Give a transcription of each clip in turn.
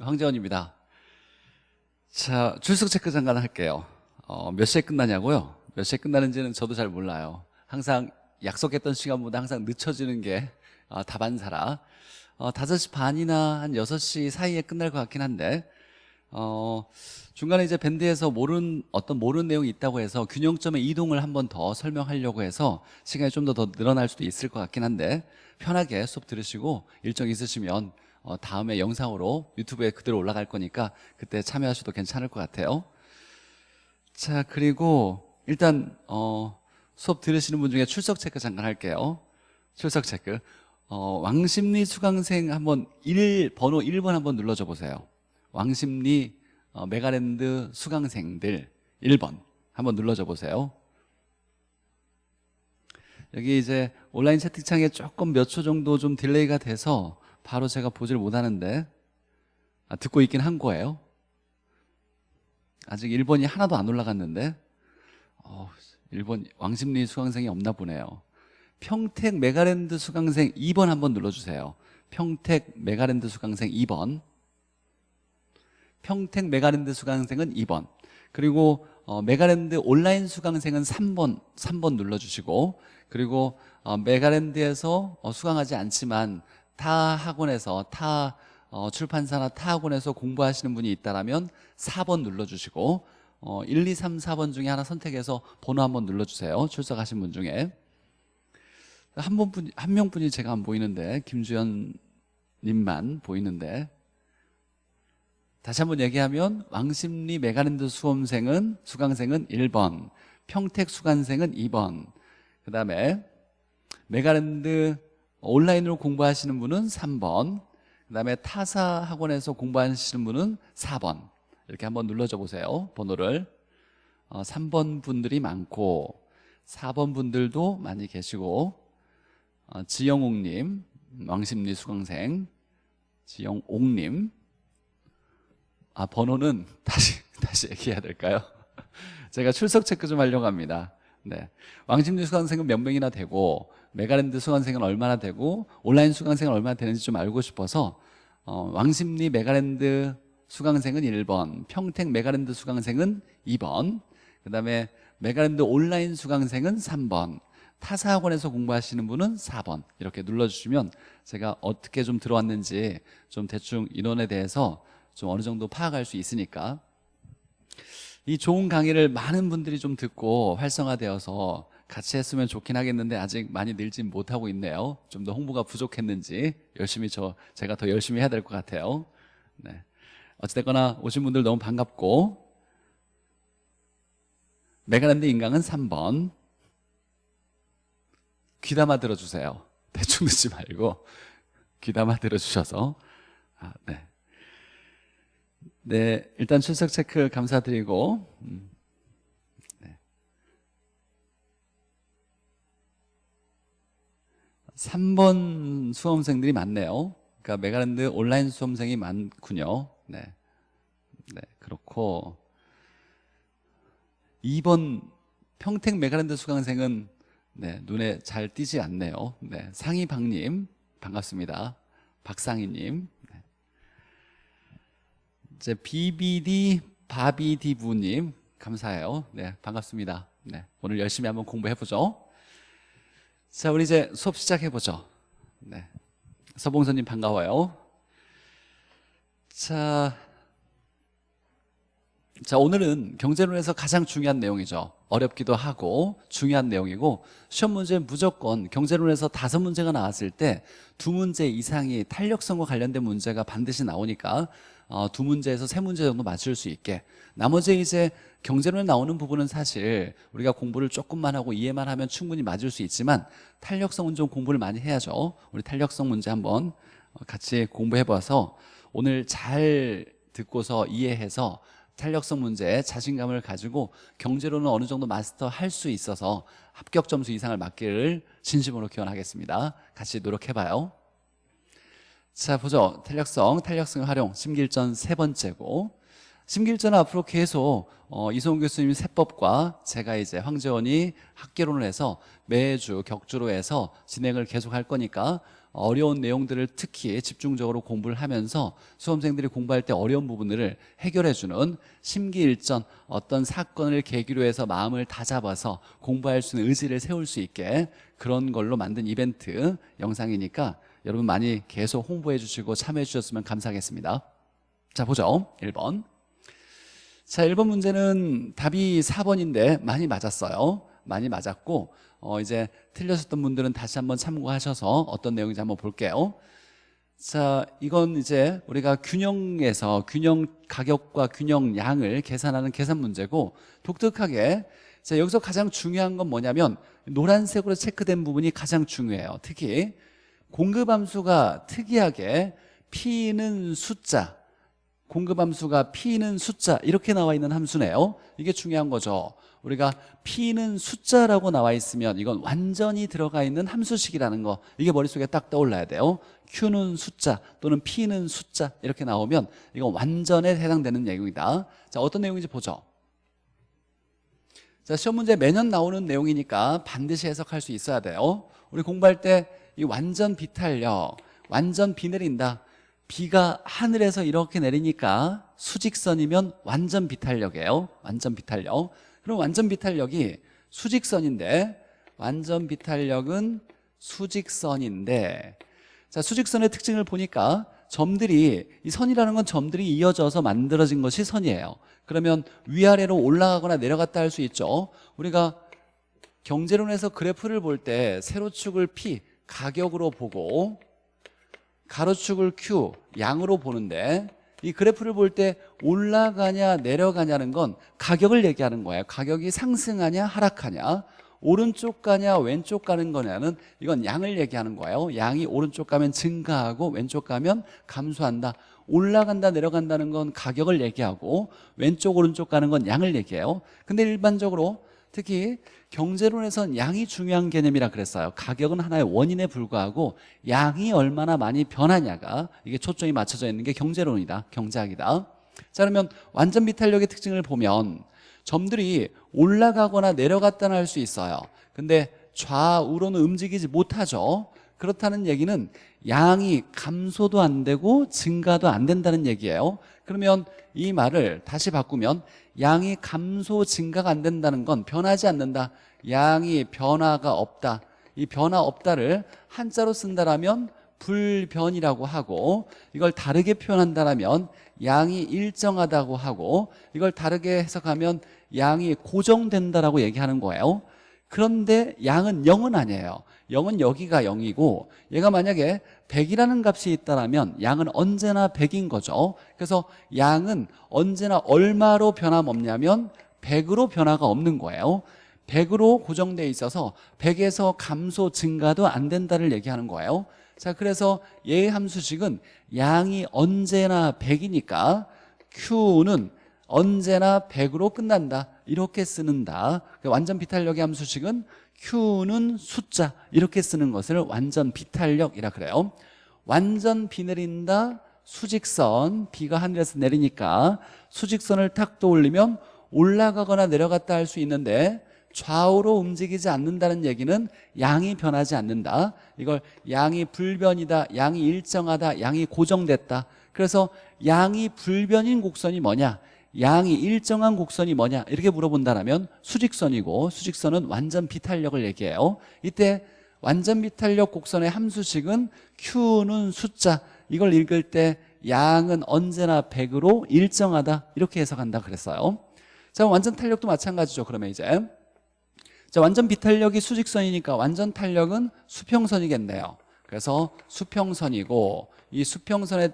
황재원입니다. 자, 출석 체크 잠깐 할게요. 어, 몇 시에 끝나냐고요? 몇 시에 끝나는지는 저도 잘 몰라요. 항상 약속했던 시간보다 항상 늦춰지는 게 어, 다반사라. 어, 5시 반이나 한 6시 사이에 끝날 것 같긴 한데 어, 중간에 이제 밴드에서 모르는 어떤 모르는 내용이 있다고 해서 균형점의 이동을 한 번 더 설명하려고 해서 시간이 좀 더 더 늘어날 수도 있을 것 같긴 한데 편하게 수업 들으시고 일정 있으시면 어, 다음에 영상으로 유튜브에 그대로 올라갈 거니까 그때 참여하셔도 괜찮을 것 같아요. 자 그리고 일단 어, 수업 들으시는 분 중에 출석 체크 잠깐 할게요. 출석 체크. 어, 왕십리 수강생 한번 1 번호 1번 한번 눌러줘 보세요. 왕십리 어, 메가랜드 수강생들 1번 한번 눌러줘 보세요. 여기 이제 온라인 채팅창에 조금 몇 초 정도 좀 delay가 돼서 바로 제가 보질 못하는데 아, 듣고 있긴 한 거예요. 아직 1번이 하나도 안 올라갔는데 어, 1번 왕십리 수강생이 없나 보네요. 평택 메가랜드 수강생 2번 한번 눌러주세요. 평택 메가랜드 수강생 2번. 평택 메가랜드 수강생은 2번. 그리고 어, 메가랜드 온라인 수강생은 3번 3번 눌러주시고 그리고 어, 메가랜드에서 어, 수강하지 않지만 타 학원에서 타 어, 출판사나 타 학원에서 공부하시는 분이 있다면 4번 눌러주시고 어, 1, 2, 3, 4번 중에 하나 선택해서 번호 한번 눌러주세요. 출석하신 분 중에. 한, 분한 한 명분이 제가 안 보이는데 김주현 님만 보이는데. 다시 한번 얘기하면 왕십리 메가랜드 수험생은 수강생은 1번 평택 수강생은 2번. 그 다음에 메가랜드 온라인으로 공부하시는 분은 3번 그 다음에 타사 학원에서 공부하시는 분은 4번. 이렇게 한번 눌러줘 보세요 번호를. 어, 3번 분들이 많고 4번 분들도 많이 계시고 어, 지영옥님 왕십리 수강생 지영옥님. 아 번호는 다시 다시 얘기해야 될까요? 제가 출석 체크 좀 하려고 합니다 네. 왕십리 수강생은 몇 명이나 되고 메가랜드 수강생은 얼마나 되고 온라인 수강생은 얼마나 되는지 좀 알고 싶어서 어, 왕십리 메가랜드 수강생은 1번 평택 메가랜드 수강생은 2번 그 다음에 메가랜드 온라인 수강생은 3번 타사 학원에서 공부하시는 분은 4번 이렇게 눌러주시면 제가 어떻게 좀 들어왔는지 좀 대충 인원에 대해서 좀 어느 정도 파악할 수 있으니까 이 좋은 강의를 많은 분들이 좀 듣고 활성화되어서 같이 했으면 좋긴 하겠는데 아직 많이 늘진 못하고 있네요. 좀 더 홍보가 부족했는지 열심히 저 제가 더 열심히 해야 될 것 같아요. 네. 어찌됐거나 오신 분들 너무 반갑고. 메가랜드 인강은 3번. 귀담아 들어주세요. 대충 듣지 말고 귀담아 들어주셔서. 아, 네. 네, 일단 출석 체크 감사드리고 음. 네. 3번 수험생들이 많네요. 그러니까 메가랜드 온라인 수험생이 많군요. 네, 네 그렇고. 2번 평택 메가랜드 수강생은 네, 눈에 잘 띄지 않네요. 네, 상희박님 반갑습니다. 박상희님 이제 BBD 바비디부님 감사해요. 네, 반갑습니다. 네, 오늘 열심히 한번 공부해 보죠. 자, 우리 이제 수업 시작해 보죠. 네, 서봉선님 반가워요. 자, 자 오늘은 경제론에서 가장 중요한 내용이죠. 어렵기도 하고 중요한 내용이고 시험 문제는 무조건 경제론에서 다섯 문제가 나왔을 때 두 문제 이상이 탄력성과 관련된 문제가 반드시 나오니까 어, 두 문제에서 세 문제 정도 맞출 수 있게. 나머지 이제 경제론에 나오는 부분은 사실 우리가 공부를 조금만 하고 이해만 하면 충분히 맞을 수 있지만 탄력성 문제 공부를 많이 해야죠. 우리 탄력성 문제 한번 같이 공부해 봐서 오늘 잘 듣고서 이해해서 탄력성 문제에 자신감을 가지고 경제론은 어느 정도 마스터 할 수 있어서 합격 점수 이상을 맞기를 진심으로 기원하겠습니다. 같이 노력해봐요 자 보죠. 탄력성, 탄력성 활용 심길전 세 번째고. 심길전은 앞으로 계속 어, 이성훈 교수님 세법과 제가 이제 황재원이 학계론을 해서 매주 격주로 해서 진행을 계속 할 거니까 어려운 내용들을 특히 집중적으로 공부를 하면서 수험생들이 공부할 때 어려운 부분들을 해결해주는 심기일전 어떤 사건을 계기로 해서 마음을 다잡아서 공부할 수 있는 의지를 세울 수 있게 그런 걸로 만든 이벤트 영상이니까 여러분 많이 계속 홍보해 주시고 참여해 주셨으면 감사하겠습니다. 자 보죠. 1번. 자 1번 문제는 답이 4번인데 많이 맞았어요. 많이 맞았고 어, 이제 틀렸었던 분들은 다시 한번 참고하셔서 어떤 내용인지 한번 볼게요. 자 이건 이제 우리가 균형에서 균형 가격과 균형 양을 계산하는 계산 문제고 독특하게 자 여기서 가장 중요한 건 뭐냐면 노란색으로 체크된 부분이 가장 중요해요. 특히 공급함수가 특이하게 P는 숫자 공급함수가 P는 숫자 이렇게 나와 있는 함수네요. 이게 중요한 거죠. 우리가 P는 숫자라고 나와 있으면 이건 완전히 들어가 있는 함수식이라는 거. 이게 머릿속에 딱 떠올라야 돼요. Q는 숫자 또는 P는 숫자 이렇게 나오면 이건 완전에 해당되는 내용이다. 자 어떤 내용인지 보죠. 자 시험 문제 매년 나오는 내용이니까 반드시 해석할 수 있어야 돼요. 우리 공부할 때 이 완전 비탄력 완전 비 내린다. 비가 하늘에서 이렇게 내리니까 수직선이면 완전 비탄력이에요. 완전 비탄력. 그럼 완전 비탄력이 수직선인데 완전 비탄력은 수직선인데 자 수직선의 특징을 보니까 점들이 이 선이라는 건 점들이 이어져서 만들어진 것이 선이에요. 그러면 위아래로 올라가거나 내려갔다 할 수 있죠. 우리가 경제론에서 그래프를 볼 때 세로축을 P 가격으로 보고 가로축을 Q 양으로 보는데 이 그래프를 볼 때 올라가냐 내려가냐는 건 가격을 얘기하는 거예요. 가격이 상승하냐 하락하냐 오른쪽 가냐 왼쪽 가는 거냐는 이건 양을 얘기하는 거예요. 양이 오른쪽 가면 증가하고 왼쪽 가면 감소한다 올라간다 내려간다는 건 가격을 얘기하고 왼쪽 오른쪽 가는 건 양을 얘기해요. 근데 일반적으로 특히 경제론에선 양이 중요한 개념이라 그랬어요. 가격은 하나의 원인에 불과하고 양이 얼마나 많이 변하냐가 이게 초점이 맞춰져 있는 게 경제론이다. 경제학이다. 자 그러면 완전 비탄력의 특징을 보면 점들이 올라가거나 내려갔다는 할 수 있어요. 근데 좌우로는 움직이지 못하죠. 그렇다는 얘기는 양이 감소도 안 되고 증가도 안 된다는 얘기예요. 그러면 이 말을 다시 바꾸면 양이 감소 증가가 안 된다는 건 변하지 않는다. 양이 변화가 없다. 이 변화 없다를 한자로 쓴다라면 불변이라고 하고 이걸 다르게 표현한다면 양이 일정하다고 하고 이걸 다르게 해석하면 양이 고정된다라고 얘기하는 거예요 그런데 양은 0은 아니에요. 0은 여기가 0이고 얘가 만약에 100이라는 값이 있다면 양은 언제나 100인 거죠. 그래서 양은 언제나 얼마로 변함없냐면 100으로 변화가 없는 거예요. 100으로 고정돼 있어서 100에서 감소 증가도 안 된다를 얘기하는 거예요. 자 그래서 얘의 함수식은 양이 언제나 100이니까 Q는 언제나 100으로 끝난다 이렇게 쓰는다. 완전 비탄력의 함수식은 Q는 숫자 이렇게 쓰는 것을 완전 비탄력이라 그래요. 완전 비 내린다 수직선. 비가 하늘에서 내리니까 수직선을 탁 떠올리면 올라가거나 내려갔다 할 수 있는데 좌우로 움직이지 않는다는 얘기는 양이 변하지 않는다. 이걸 양이 불변이다 양이 일정하다 양이 고정됐다. 그래서 양이 불변인 곡선이 뭐냐 양이 일정한 곡선이 뭐냐? 이렇게 물어본다면 수직선이고 수직선은 완전 비탄력을 얘기해요. 이때 완전 비탄력 곡선의 함수식은 Q는 숫자. 이걸 읽을 때 양은 언제나 100으로 일정하다. 이렇게 해석한다 그랬어요. 자 완전 탄력도 마찬가지죠 그러면 이제. 자 완전 비탄력이 수직선이니까 완전 탄력은 수평선이겠네요. 그래서 수평선이고 이 수평선의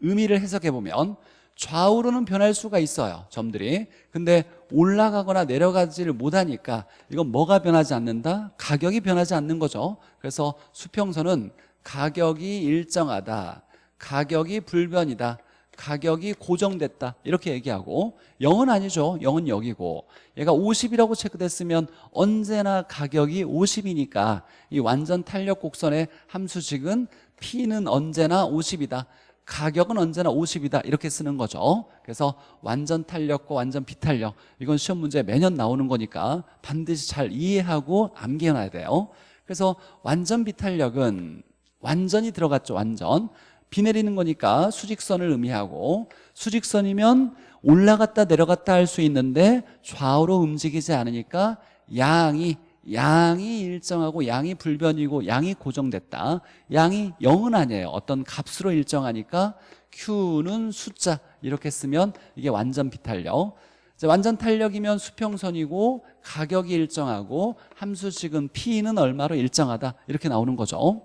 의미를 해석해 보면 좌우로는 변할 수가 있어요 점들이. 근데 올라가거나 내려가지를 못하니까 이건 뭐가 변하지 않는다? 가격이 변하지 않는 거죠. 그래서 수평선은 가격이 일정하다 가격이 불변이다 가격이 고정됐다 이렇게 얘기하고 0은 아니죠. 0은 여기고. 얘가 50이라고 체크됐으면 언제나 가격이 50이니까. 이 완전 탄력 곡선의 함수식은 P는 언제나 50이다 가격은 언제나 50이다. 이렇게 쓰는 거죠. 그래서 완전 탄력과 완전 비탄력 이건 시험 문제 매년 나오는 거니까 반드시 잘 이해하고 암기해놔야 돼요. 그래서 완전 비탄력은 완전히 들어갔죠 완전. 비 내리는 거니까 수직선을 의미하고 수직선이면 올라갔다 내려갔다 할 수 있는데 좌우로 움직이지 않으니까 양이 양이 일정하고 양이 불변이고 양이 고정됐다. 양이 0은 아니에요. 어떤 값으로 일정하니까 Q는 숫자 이렇게 쓰면 이게 완전 비탄력. 완전 탄력이면 수평선이고 가격이 일정하고 함수식은 P는 얼마로 일정하다. 이렇게 나오는 거죠.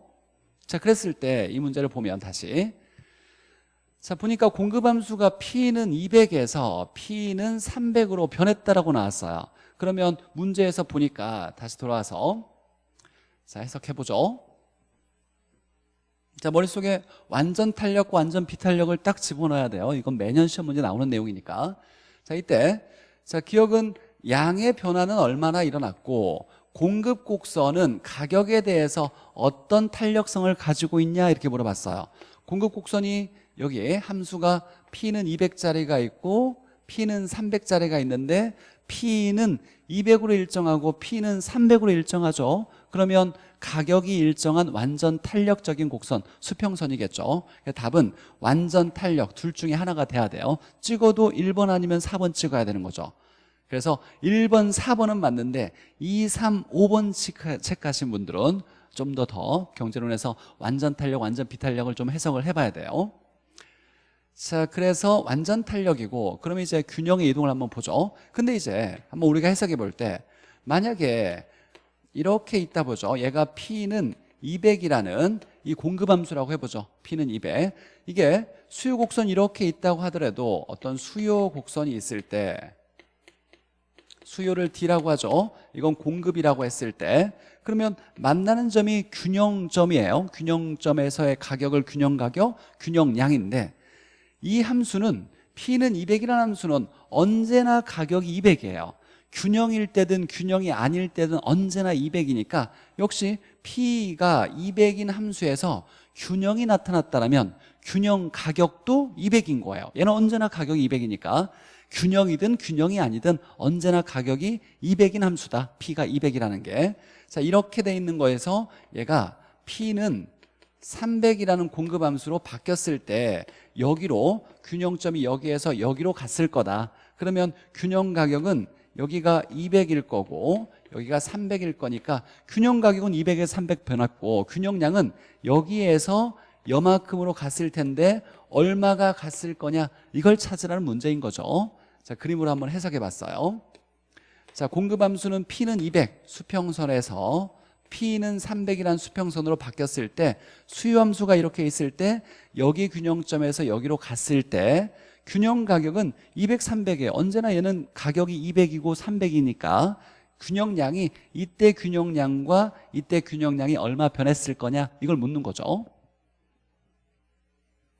자 그랬을 때 이 문제를 보면 다시. 자 보니까 공급함수가 P는 200에서 P는 300으로 변했다라고 나왔어요 그러면 문제에서 보니까 다시 돌아와서 자 해석해보죠. 자 머릿속에 완전 탄력과 완전 비탄력을 딱 집어넣어야 돼요. 이건 매년 시험 문제 나오는 내용이니까. 자 이때 자 기억은 양의 변화는 얼마나 일어났고 공급 곡선은 가격에 대해서 어떤 탄력성을 가지고 있냐 이렇게 물어봤어요. 공급 곡선이 여기에 함수가 P는 200짜리가 있고 P는 300짜리가 있는데 P는 200으로 일정하고 P는 300으로 일정하죠. 그러면 가격이 일정한 완전 탄력적인 곡선 수평선이겠죠. 그러니까 답은 완전 탄력 둘 중에 하나가 돼야 돼요. 찍어도 1번 아니면 4번 찍어야 되는 거죠. 그래서 1번, 4번은 맞는데 2, 3, 5번 체크하신 분들은 좀 더더 경제론에서 완전 탄력, 완전 비탄력을 좀 해석을 해봐야 돼요 자 그래서 완전 탄력이고 그러면 이제 균형의 이동을 한번 보죠. 근데 이제 한번 우리가 해석해 볼 때 만약에 이렇게 있다 보죠. 얘가 P는 200이라는 이 공급함수라고 해보죠. P는 200 이게 수요 곡선 이렇게 있다고 하더라도 어떤 수요 곡선이 있을 때 수요를 D라고 하죠. 이건 공급이라고 했을 때. 그러면 만나는 점이 균형점이에요. 균형점에서의 가격을 균형가격, 균형량인데 이 함수는 P는 200이라는 함수는 언제나 가격이 200이에요. 균형일 때든 균형이 아닐 때든 언제나 200이니까 역시 P가 200인 함수에서 균형이 나타났다면 균형 가격도 200인 거예요. 얘는 언제나 가격이 200이니까. 균형이든 균형이 아니든 언제나 가격이 200인 함수다. P가 200이라는 게. 자 이렇게 돼 있는 거에서 얘가 P는 300이라는 공급 함수로 바뀌었을 때 여기로 균형점이 여기에서 여기로 갔을 거다. 그러면 균형 가격은 여기가 200일 거고 여기가 300일 거니까 균형 가격은 200에서 300 변했고 균형량은 여기에서 여만큼으로 갔을 텐데 얼마가 갔을 거냐 이걸 찾으라는 문제인 거죠. 자 그림으로 한번 해석해 봤어요. 자 공급 함수는 P는 200 수평선에서 P는 300이라는 수평선으로 바뀌었을 때 수요함수가 이렇게 있을 때 여기 균형점에서 여기로 갔을 때 균형 가격은 200, 300이에요 언제나 얘는 가격이 200이고 300이니까 균형량이 이때 균형량과 이때 균형량이 얼마 변했을 거냐 이걸 묻는 거죠.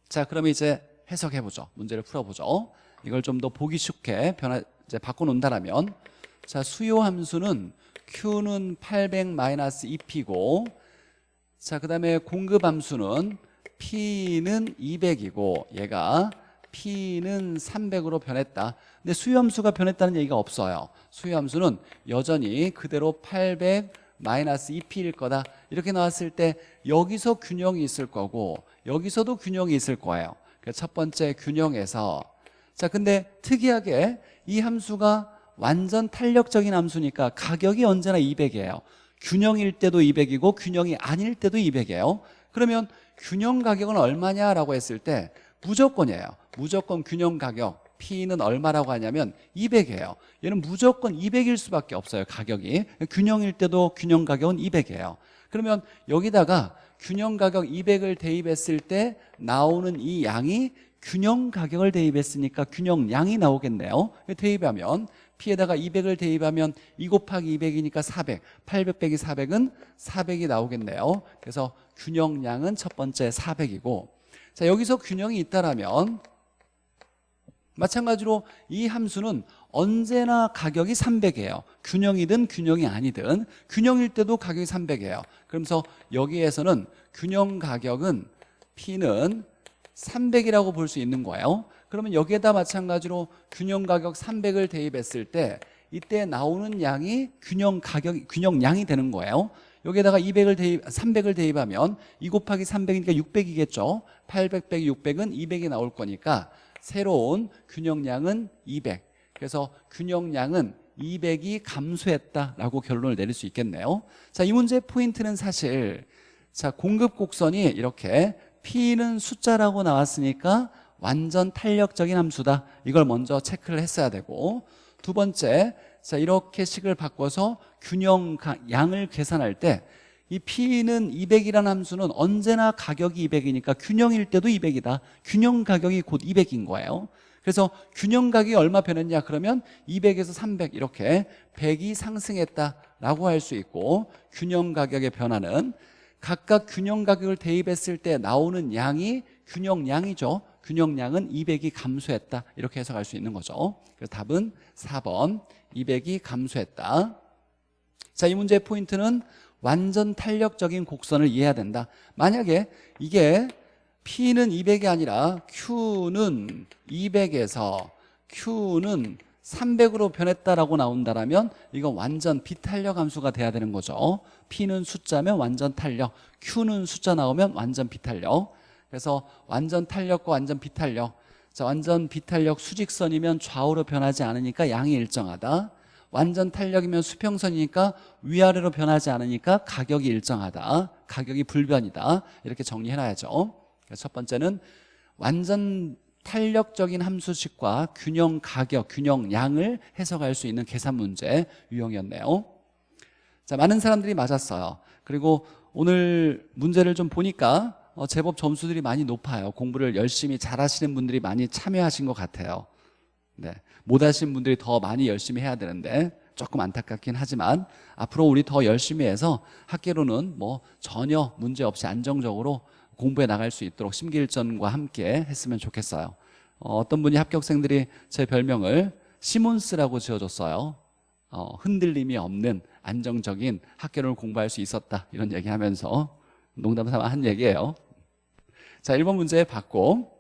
자 그러면 이제 해석해보죠. 문제를 풀어보죠. 이걸 좀 더 보기 쉽게 변화 이제 바꿔놓는다면 자 수요 함수는 Q는 800-2P고 자, 그 다음에 공급 함수는 P는 200이고 얘가 P는 300으로 변했다. 근데 수요 함수가 변했다는 얘기가 없어요. 수요 함수는 여전히 그대로 800 마이너스 2P일 거다. 이렇게 나왔을 때 여기서 균형이 있을 거고 여기서도 균형이 있을 거예요. 그러니까 첫 번째 균형에서. 자 근데 특이하게 이 함수가 완전 탄력적인 함수니까 가격이 언제나 200이에요. 균형일 때도 200이고 균형이 아닐 때도 200이에요. 그러면 균형 가격은 얼마냐라고 했을 때 무조건이에요. 무조건 균형 가격 P는 얼마라고 하냐면 200이에요. 얘는 무조건 200일 수밖에 없어요 가격이. 균형일 때도 균형 가격은 200이에요. 그러면 여기다가 균형 가격 200을 대입했을 때 나오는 이 양이 균형 가격을 대입했으니까 균형량이 나오겠네요. 대입하면 P에다가 200을 대입하면 2 곱하기 200이니까 400 800 빼기 400은 400이 나오겠네요. 그래서 균형량은 첫 번째 400이고 자 여기서 균형이 있다라면 마찬가지로 이 함수는 언제나 가격이 300이에요. 균형이든 균형이 아니든 균형일 때도 가격이 300이에요. 그러면서 여기에서는 균형 가격은 P는 300이라고 볼 수 있는 거예요 그러면 여기에다 마찬가지로 균형 가격 300을 대입했을 때 이때 나오는 양이 균형 가격 균형량이 되는 거예요. 여기에다가 200을 대입, 300을 대입하면 2 곱하기 300이니까 600이겠죠. 800 빼기 600은 200이 나올 거니까 새로운 균형량은 200 그래서 균형량은 200이 감소했다라고 결론을 내릴 수 있겠네요. 자, 이 문제의 포인트는 사실 자 공급 곡선이 이렇게 P는 숫자라고 나왔으니까 완전 탄력적인 함수다. 이걸 먼저 체크를 했어야 되고. 두 번째 자 이렇게 식을 바꿔서 균형 양을 계산할 때 이 P는 200이라는 함수는 언제나 가격이 200이니까 균형일 때도 200이다. 균형 가격이 곧 200인 거예요. 그래서 균형 가격이 얼마 변했냐? 그러면 200에서 300 이렇게 100이 상승했다라고 할 수 있고 균형 가격의 변화는 각각 균형 가격을 대입했을 때 나오는 양이 균형량이죠 균형량은 200이 감소했다. 이렇게 해석할 수 있는 거죠. 그래서 답은 4번. 200이 감소했다. 자 이 문제의 포인트는 완전 탄력적인 곡선을 이해해야 된다. 만약에 이게 P는 200이 아니라 Q는 200에서 Q는 300으로 변했다라고 나온다라면 이건 완전 비탄력 함수가 돼야 되는 거죠. P는 숫자면 완전 탄력. Q는 숫자 나오면 완전 비탄력 그래서 완전 탄력과 완전 비탄력. 자, 완전 비탄력 수직선이면 좌우로 변하지 않으니까 양이 일정하다. 완전 탄력이면 수평선이니까 위아래로 변하지 않으니까 가격이 일정하다. 가격이 불변이다. 이렇게 정리해놔야죠. 첫 번째는 완전 탄력적인 함수식과 균형 가격, 균형 양을 해석할 수 있는 계산 문제 유형이었네요. 자 많은 사람들이 맞았어요. 그리고 오늘 문제를 좀 보니까 어, 제법 점수들이 많이 높아요. 공부를 열심히 잘하시는 분들이 많이 참여하신 것 같아요. 네, 못하신 분들이 더 많이 열심히 해야 되는데 조금 안타깝긴 하지만 앞으로 우리 더 열심히 해서 학계로는 뭐 전혀 문제 없이 안정적으로 공부해 나갈 수 있도록 심기일전과 함께 했으면 좋겠어요. 어, 떤 분이 합격생들이 제 별명을 시몬스라고 지어줬어요. 어, 흔들림이 없는 안정적인 학교를 공부할 수 있었다 이런 얘기하면서 농담 삼아 한 얘기예요. 자 1번 문제 받고.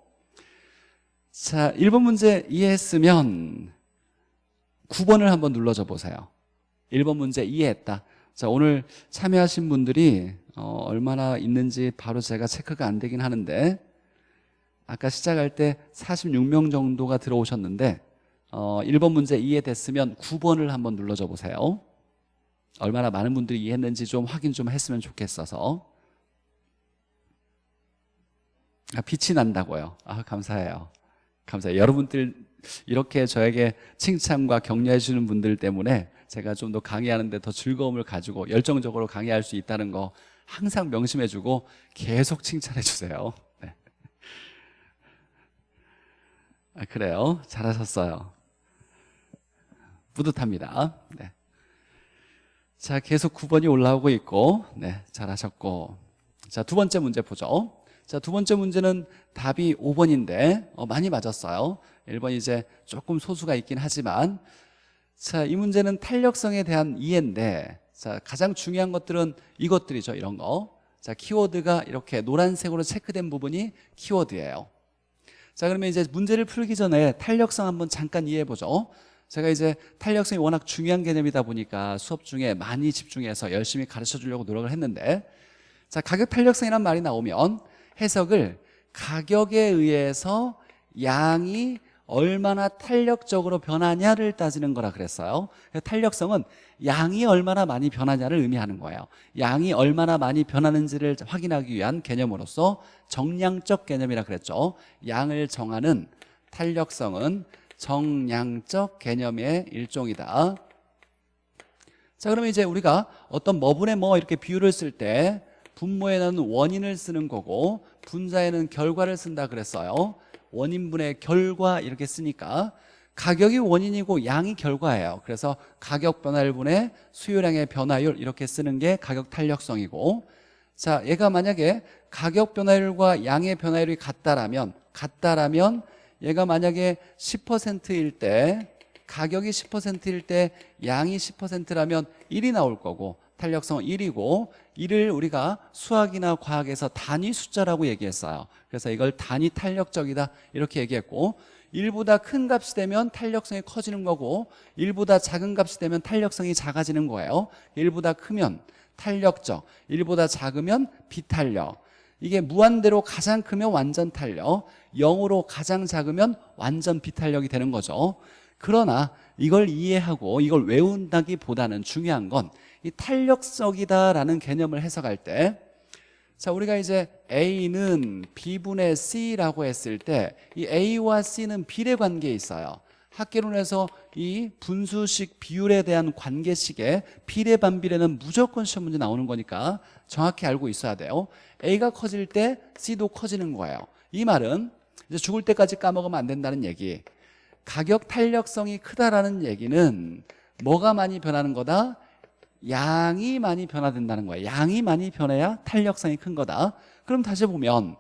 자 1번 문제 이해했으면 9번을 한번 눌러줘 보세요. 1번 문제 이해했다. 자 오늘 참여하신 분들이 어, 얼마나 있는지 바로 제가 체크가 안 되긴 하는데 아까 시작할 때 46명 정도가 들어오셨는데 어, 1번 문제 이해됐으면 9번을 한번 눌러줘 보세요. 얼마나 많은 분들이 이해했는지 좀 확인 좀 했으면 좋겠어서 아, 빛이 난다고요. 아 감사해요. 감사해요. 여러분들 이렇게 저에게 칭찬과 격려해 주는 분들 때문에 제가 좀 더 강의하는데 더 즐거움을 가지고 열정적으로 강의할 수 있다는 거 항상 명심해 주고 계속 칭찬해 주세요. 네. 아, 그래요? 잘하셨어요. 뿌듯합니다. 네. 자 계속 9번이 올라오고 있고 네 잘하셨고. 자 두 번째 문제 보죠 자, 두 번째 문제는 답이 5번인데 어, 많이 맞았어요. 1번 이제 조금 소수가 있긴 하지만 자, 이 문제는 탄력성에 대한 이해인데 자, 가장 중요한 것들은 이것들이죠 이런 거. 자, 키워드가 이렇게 노란색으로 체크된 부분이 키워드예요. 자, 그러면 이제 문제를 풀기 전에 탄력성 한번 잠깐 이해해 보죠. 제가 이제 탄력성이 워낙 중요한 개념이다 보니까 수업 중에 많이 집중해서 열심히 가르쳐 주려고 노력을 했는데 자 가격 탄력성이란 말이 나오면 해석을 가격에 의해서 양이 얼마나 탄력적으로 변하냐를 따지는 거라 그랬어요. 탄력성은 양이 얼마나 많이 변하냐를 의미하는 거예요. 양이 얼마나 많이 변하는지를 확인하기 위한 개념으로서 정량적 개념이라 그랬죠. 양을 정하는 탄력성은 정량적 개념의 일종이다. 자 그러면 이제 우리가 어떤 뭐분의 뭐 이렇게 비유를 쓸때 분모에는 원인을 쓰는 거고 분자에는 결과를 쓴다 그랬어요. 원인분의 결과 이렇게 쓰니까. 가격이 원인이고 양이 결과예요. 그래서 가격 변화율 분의 수요량의 변화율 이렇게 쓰는 게 가격 탄력성이고. 자 얘가 만약에 가격 변화율과 양의 변화율이 같다라면 같다라면 얘가 만약에 10%일 때 가격이 10%일 때 양이 10%라면 1이 나올 거고 탄력성은 1이고 이를 우리가 수학이나 과학에서 단위 숫자라고 얘기했어요. 그래서 이걸 단위 탄력적이다 이렇게 얘기했고 1보다 큰 값이 되면 탄력성이 커지는 거고 1보다 작은 값이 되면 탄력성이 작아지는 거예요. 1보다 크면 탄력적 1보다 작으면 비탄력. 이게 무한대로 가장 크면 완전 탄력 0으로 가장 작으면 완전 비탄력이 되는 거죠. 그러나 이걸 이해하고 이걸 외운다기보다는 중요한 건 이 탄력성이다라는 개념을 해석할 때 자, 우리가 이제 A는 B분의 C라고 했을 때 이 A와 C는 비례 관계에 있어요. 학계론에서 이 분수식 비율에 대한 관계식의 비례 반비례는 무조건 시험 문제 나오는 거니까 정확히 알고 있어야 돼요. A가 커질 때 C도 커지는 거예요. 이 말은 이제 죽을 때까지 까먹으면 안 된다는 얘기. 가격 탄력성이 크다라는 얘기는 뭐가 많이 변하는 거다? 양이 많이 변화된다는 거예요. 양이 많이 변해야 탄력성이 큰 거다. 그럼 다시 보면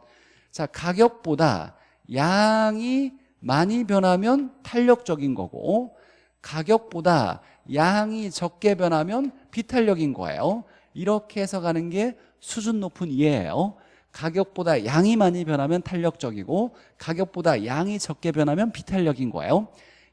자 가격보다 양이 많이 변하면 탄력적인 거고 가격보다 양이 적게 변하면 비탄력인 거예요. 이렇게 해서 가는 게 수준 높은 이해예요. 가격보다 양이 많이 변하면 탄력적이고 가격보다 양이 적게 변하면 비탄력인 거예요.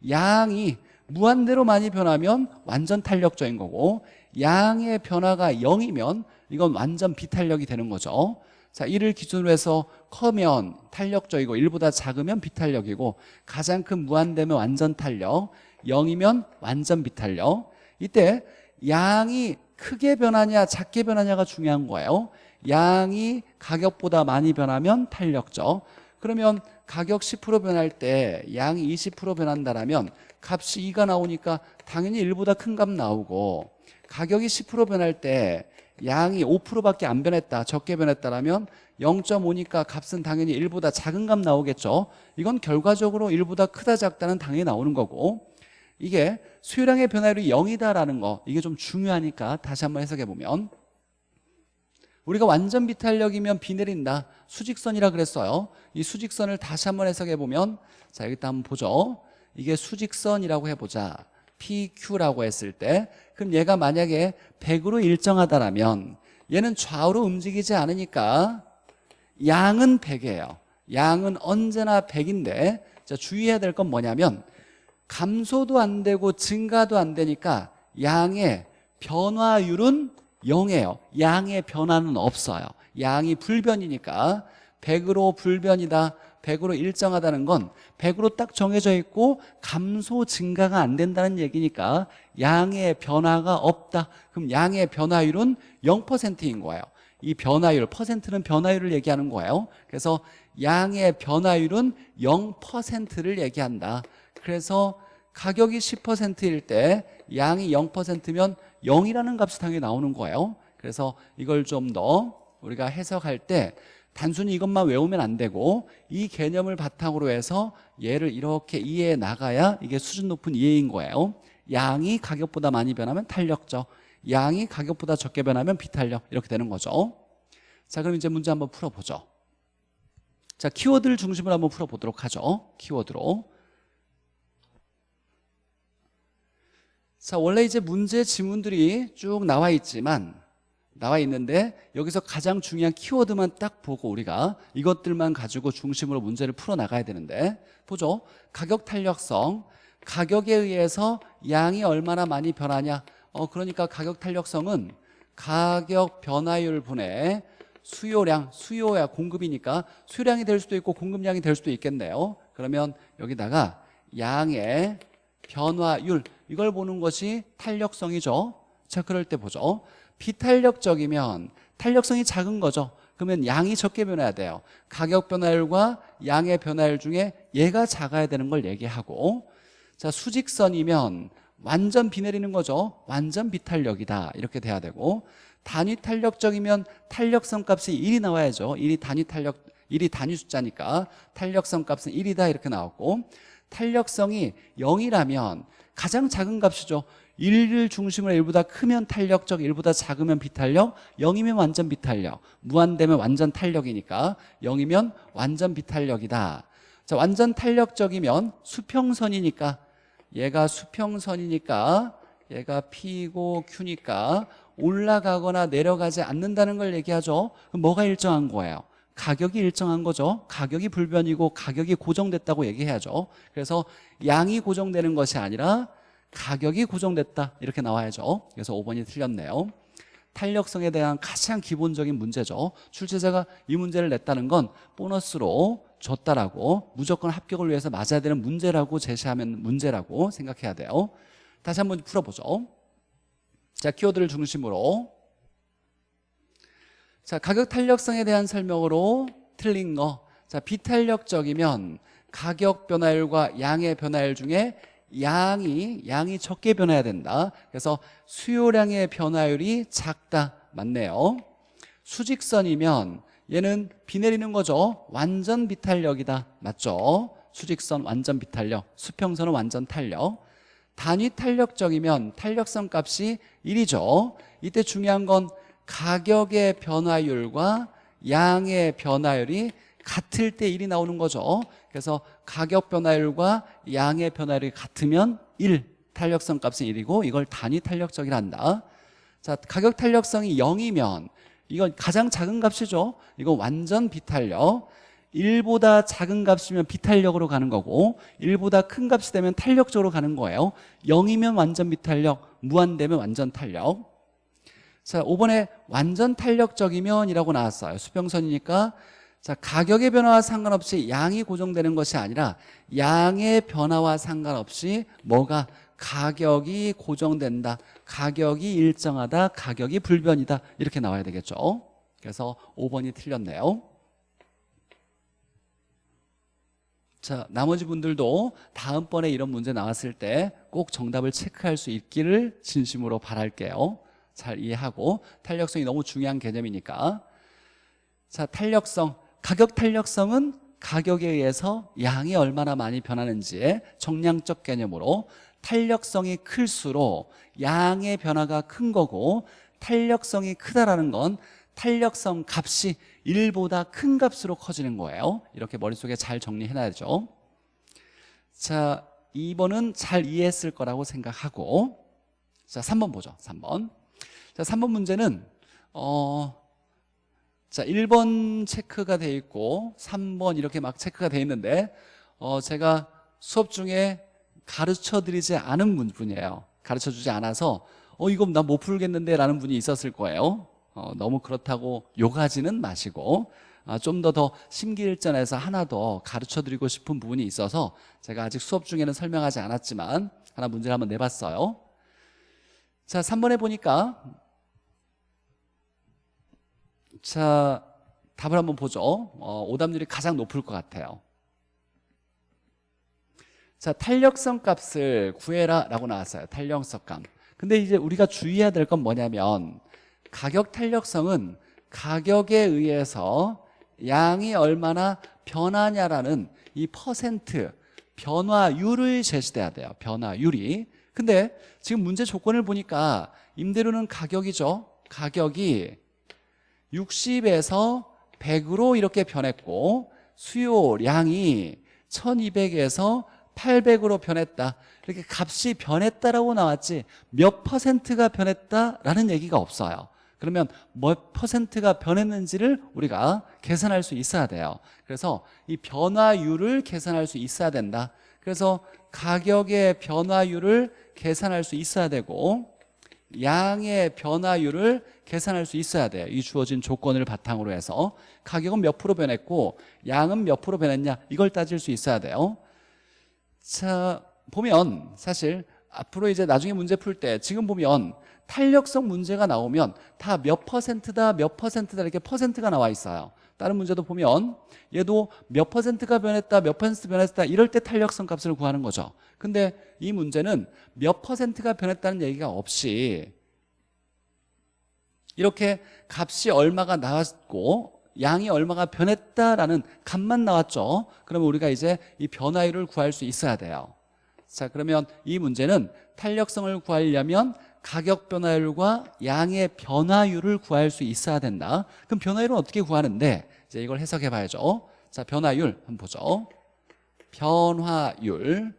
양이 무한대로 많이 변하면 완전 탄력적인 거고 양의 변화가 0이면 이건 완전 비탄력이 되는 거죠. 자, 1을 기준으로 해서 커면 탄력적이고 1보다 작으면 비탄력이고 가장 큰 무한대면 완전 탄력 0이면 완전 비탄력. 이때 양이 크게 변하냐 작게 변하냐가 중요한 거예요. 양이 가격보다 많이 변하면 탄력적 그러면 가격 10% 변할 때 양이 20% 변한다라면 값이 2가 나오니까 당연히 1보다 큰 값 나오고 가격이 10% 변할 때 양이 5%밖에 안 변했다 적게 변했다라면 0.5니까 값은 당연히 1보다 작은 값 나오겠죠. 이건 결과적으로 1보다 크다 작다는 당연히 나오는 거고 이게 수요량의 변화율이 0이다라는 거 이게 좀 중요하니까 다시 한번 해석해 보면 우리가 완전 비탄력이면 비 내린다. 수직선이라 그랬어요. 이 수직선을 다시 한번 해석해 보면 자 여기다 한번 보죠. 이게 수직선이라고 해보자. PQ라고 했을 때. 그럼 얘가 만약에 100으로 일정하다라면 얘는 좌우로 움직이지 않으니까 양은 100이에요. 양은 언제나 100인데 자, 주의해야 될 건 뭐냐면 감소도 안 되고 증가도 안 되니까 양의 변화율은 0이에요. 양의 변화는 없어요. 양이 불변이니까 100으로 불변이다 100으로 일정하다는 건 100으로 딱 정해져 있고 감소 증가가 안 된다는 얘기니까 양의 변화가 없다. 그럼 양의 변화율은 0%인 거예요. 이 변화율 퍼센트는 변화율을 얘기하는 거예요. 그래서 양의 변화율은 0%를 얘기한다. 그래서 가격이 10%일 때 양이 0%면 0이라는 값이 당연히 나오는 거예요. 그래서 이걸 좀 더 우리가 해석할 때 단순히 이것만 외우면 안 되고 이 개념을 바탕으로 해서 얘를 이렇게 이해해 나가야 이게 수준 높은 이해인 거예요. 양이 가격보다 많이 변하면 탄력적 양이 가격보다 적게 변하면 비탄력 이렇게 되는 거죠. 자 그럼 이제 문제 한번 풀어보죠. 자 키워드를 중심으로 한번 풀어보도록 하죠. 키워드로 자 원래 이제 문제 지문들이 쭉 나와 있지만 나와 있는데 여기서 가장 중요한 키워드만 딱 보고 우리가 이것들만 가지고 중심으로 문제를 풀어나가야 되는데 보죠? 가격 탄력성. 가격에 의해서 양이 얼마나 많이 변하냐? 어 그러니까 가격 탄력성은 가격 변화율 분의 수요량 수요야 공급이니까 수요량이 될 수도 있고 공급량이 될 수도 있겠네요. 그러면 여기다가 양의 변화율 이걸 보는 것이 탄력성이죠. 자 그럴 때 보죠. 비탄력적이면 탄력성이 작은 거죠. 그러면 양이 적게 변해야 돼요. 가격 변화율과 양의 변화율 중에 얘가 작아야 되는 걸 얘기하고 자 수직선이면 완전 비 내리는 거죠. 완전 비탄력이다. 이렇게 돼야 되고 단위 탄력적이면 탄력성 값이 1이 나와야죠. 1이 단위 탄력 1이 단위 숫자니까 탄력성 값은 1이다. 이렇게 나왔고 탄력성이 0이라면 가장 작은 값이죠. 1을 중심으로 1보다 크면 탄력적 1보다 작으면 비탄력 0이면 완전 비탄력. 무한되면 완전 탄력이니까 0이면 완전 비탄력이다. 자 완전 탄력적이면 수평선이니까. 얘가 수평선이니까 얘가 P고 Q니까 올라가거나 내려가지 않는다는 걸 얘기하죠. 그럼 뭐가 일정한 거예요? 가격이 일정한 거죠 가격이 불변이고 가격이 고정됐다고 얘기해야죠 그래서 양이 고정되는 것이 아니라 가격이 고정됐다 이렇게 나와야죠 그래서 5번이 틀렸네요 탄력성에 대한 가장 기본적인 문제죠. 출제자가 이 문제를 냈다는 건 보너스로 줬다라고 무조건 합격을 위해서 맞아야 되는 문제라고 제시하면 문제라고 생각해야 돼요. 다시 한번 풀어보죠. 자, 키워드를 중심으로 자, 가격 탄력성에 대한 설명으로 틀린 거. 자, 비탄력적이면 가격 변화율과 양의 변화율 중에 양이 양이 적게 변해야 된다. 그래서 수요량의 변화율이 작다. 맞네요. 수직선이면 얘는 비 내리는 거죠. 완전 비탄력이다. 맞죠? 수직선 완전 비탄력, 수평선은 완전 탄력. 단위 탄력적이면 탄력성 값이 1이죠. 이때 중요한 건 가격의 변화율과 양의 변화율이 같을 때 1이 나오는 거죠. 그래서 가격 변화율과 양의 변화율이 같으면 1, 탄력성 값은 1이고 이걸 단위 탄력적이라 한다. 자, 가격 탄력성이 0이면 이건 가장 작은 값이죠. 이건 완전 비탄력. 1보다 작은 값이면 비탄력으로 가는 거고 1보다 큰 값이 되면 탄력적으로 가는 거예요. 0이면 완전 비탄력, 무한되면 완전 탄력. 자, 5번에 완전 탄력적이면 이라고 나왔어요. 수평선이니까 자, 가격의 변화와 상관없이 양이 고정되는 것이 아니라 양의 변화와 상관없이 뭐가 가격이 고정된다. 가격이 일정하다. 가격이 불변이다. 이렇게 나와야 되겠죠. 그래서 5번이 틀렸네요. 자, 나머지 분들도 다음번에 이런 문제 나왔을 때 꼭 정답을 체크할 수 있기를 진심으로 바랄게요. 잘 이해하고 탄력성이 너무 중요한 개념이니까. 자, 탄력성. 가격 탄력성은 가격에 의해서 양이 얼마나 많이 변하는지의 정량적 개념으로 탄력성이 클수록 양의 변화가 큰 거고 탄력성이 크다라는 건 탄력성 값이 1보다 큰 값으로 커지는 거예요 이렇게 머릿속에 잘 정리해놔야죠 자 2번은 잘 이해했을 거라고 생각하고 자 3번 보죠 3번 자 3번 문제는 어, 자 1번 체크가 돼 있고 3번 이렇게 막 체크가 돼 있는데 어, 제가 수업 중에 가르쳐 드리지 않은 분이에요. 가르쳐 주지 않아서 어 이거 나 못 풀겠는데 라는 분이 있었을 거예요. 어, 너무 그렇다고 욕하지는 마시고 아, 좀 더 더 심기일전해서 하나 더 가르쳐 드리고 싶은 부분이 있어서 제가 아직 수업 중에는 설명하지 않았지만 하나 문제를 한번 내봤어요. 자 3번에 보니까 자 답을 한번 보죠. 어, 오답률이 가장 높을 것 같아요. 자 탄력성 값을 구해라 라고 나왔어요. 탄력성 값. 근데 이제 우리가 주의해야 될 건 뭐냐면 가격 탄력성은 가격에 의해서 양이 얼마나 변하냐라는 이 퍼센트 변화율을 제시돼야 돼요. 변화율이. 근데 지금 문제 조건을 보니까 임대료는 가격이죠. 가격이 60에서 100으로 이렇게 변했고 수요량이 1200에서 800으로 변했다. 이렇게 값이 변했다라고 나왔지 몇 퍼센트가 변했다라는 얘기가 없어요. 그러면 몇 퍼센트가 변했는지를 우리가 계산할 수 있어야 돼요. 그래서 이 변화율을 계산할 수 있어야 된다. 그래서 가격의 변화율을 계산할 수 있어야 되고 양의 변화율을 계산할 수 있어야 돼요. 이 주어진 조건을 바탕으로 해서. 가격은 몇 프로 변했고 양은 몇 프로 변했냐 이걸 따질 수 있어야 돼요. 자 보면 사실 앞으로 이제 나중에 문제 풀 때 지금 보면 탄력성 문제가 나오면 다 몇 퍼센트다 몇 퍼센트다 이렇게 퍼센트가 나와 있어요 다른 문제도 보면 얘도 몇 퍼센트가 변했다 몇 퍼센트 변했다 이럴 때 탄력성 값을 구하는 거죠. 근데 이 문제는 몇 퍼센트가 변했다는 얘기가 없이 이렇게 값이 얼마가 나왔고 양이 얼마가 변했다라는 값만 나왔죠. 그러면 우리가 이제 이 변화율을 구할 수 있어야 돼요. 자 그러면 이 문제는 탄력성을 구하려면 가격 변화율과 양의 변화율을 구할 수 있어야 된다. 그럼 변화율은 어떻게 구하는데? 이제 이걸 해석해 봐야죠. 자 변화율 한번 보죠. 변화율.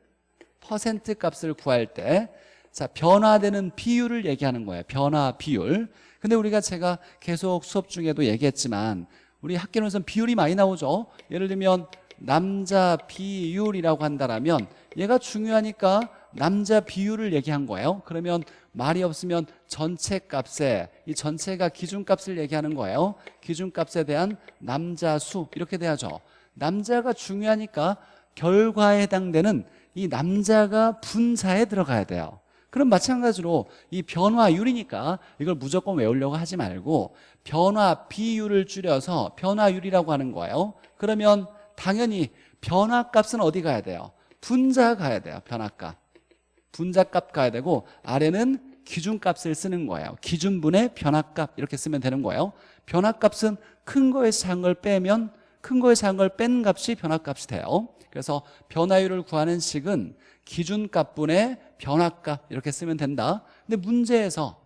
퍼센트 값을 구할 때 자, 변화되는 비율을 얘기하는 거예요. 변화 비율. 근데 우리가 제가 계속 수업 중에도 얘기했지만 우리 학계론에서는 비율이 많이 나오죠. 예를 들면 남자 비율이라고 한다면 얘가 중요하니까 남자 비율을 얘기한 거예요. 그러면 말이 없으면 전체 값에 이 전체가 기준값을 얘기하는 거예요. 기준값에 대한 남자 수 이렇게 돼야죠. 남자가 중요하니까 결과에 해당되는 이 남자가 분자에 들어가야 돼요. 그럼 마찬가지로 이 변화율이니까 이걸 무조건 외우려고 하지 말고 변화 비율을 줄여서 변화율이라고 하는 거예요. 그러면 당연히 변화값은 어디 가야 돼요? 분자 가야 돼요 변화값 분자값 가야 되고 아래는 기준값을 쓰는 거예요. 기준분의 변화값 이렇게 쓰면 되는 거예요. 변화값은 큰 거에서 작은 걸 빼면 큰 거에서 작은 걸 뺀 값이 변화값이 돼요. 그래서 변화율을 구하는 식은 기준값분의 변화값 이렇게 쓰면 된다. 근데 문제에서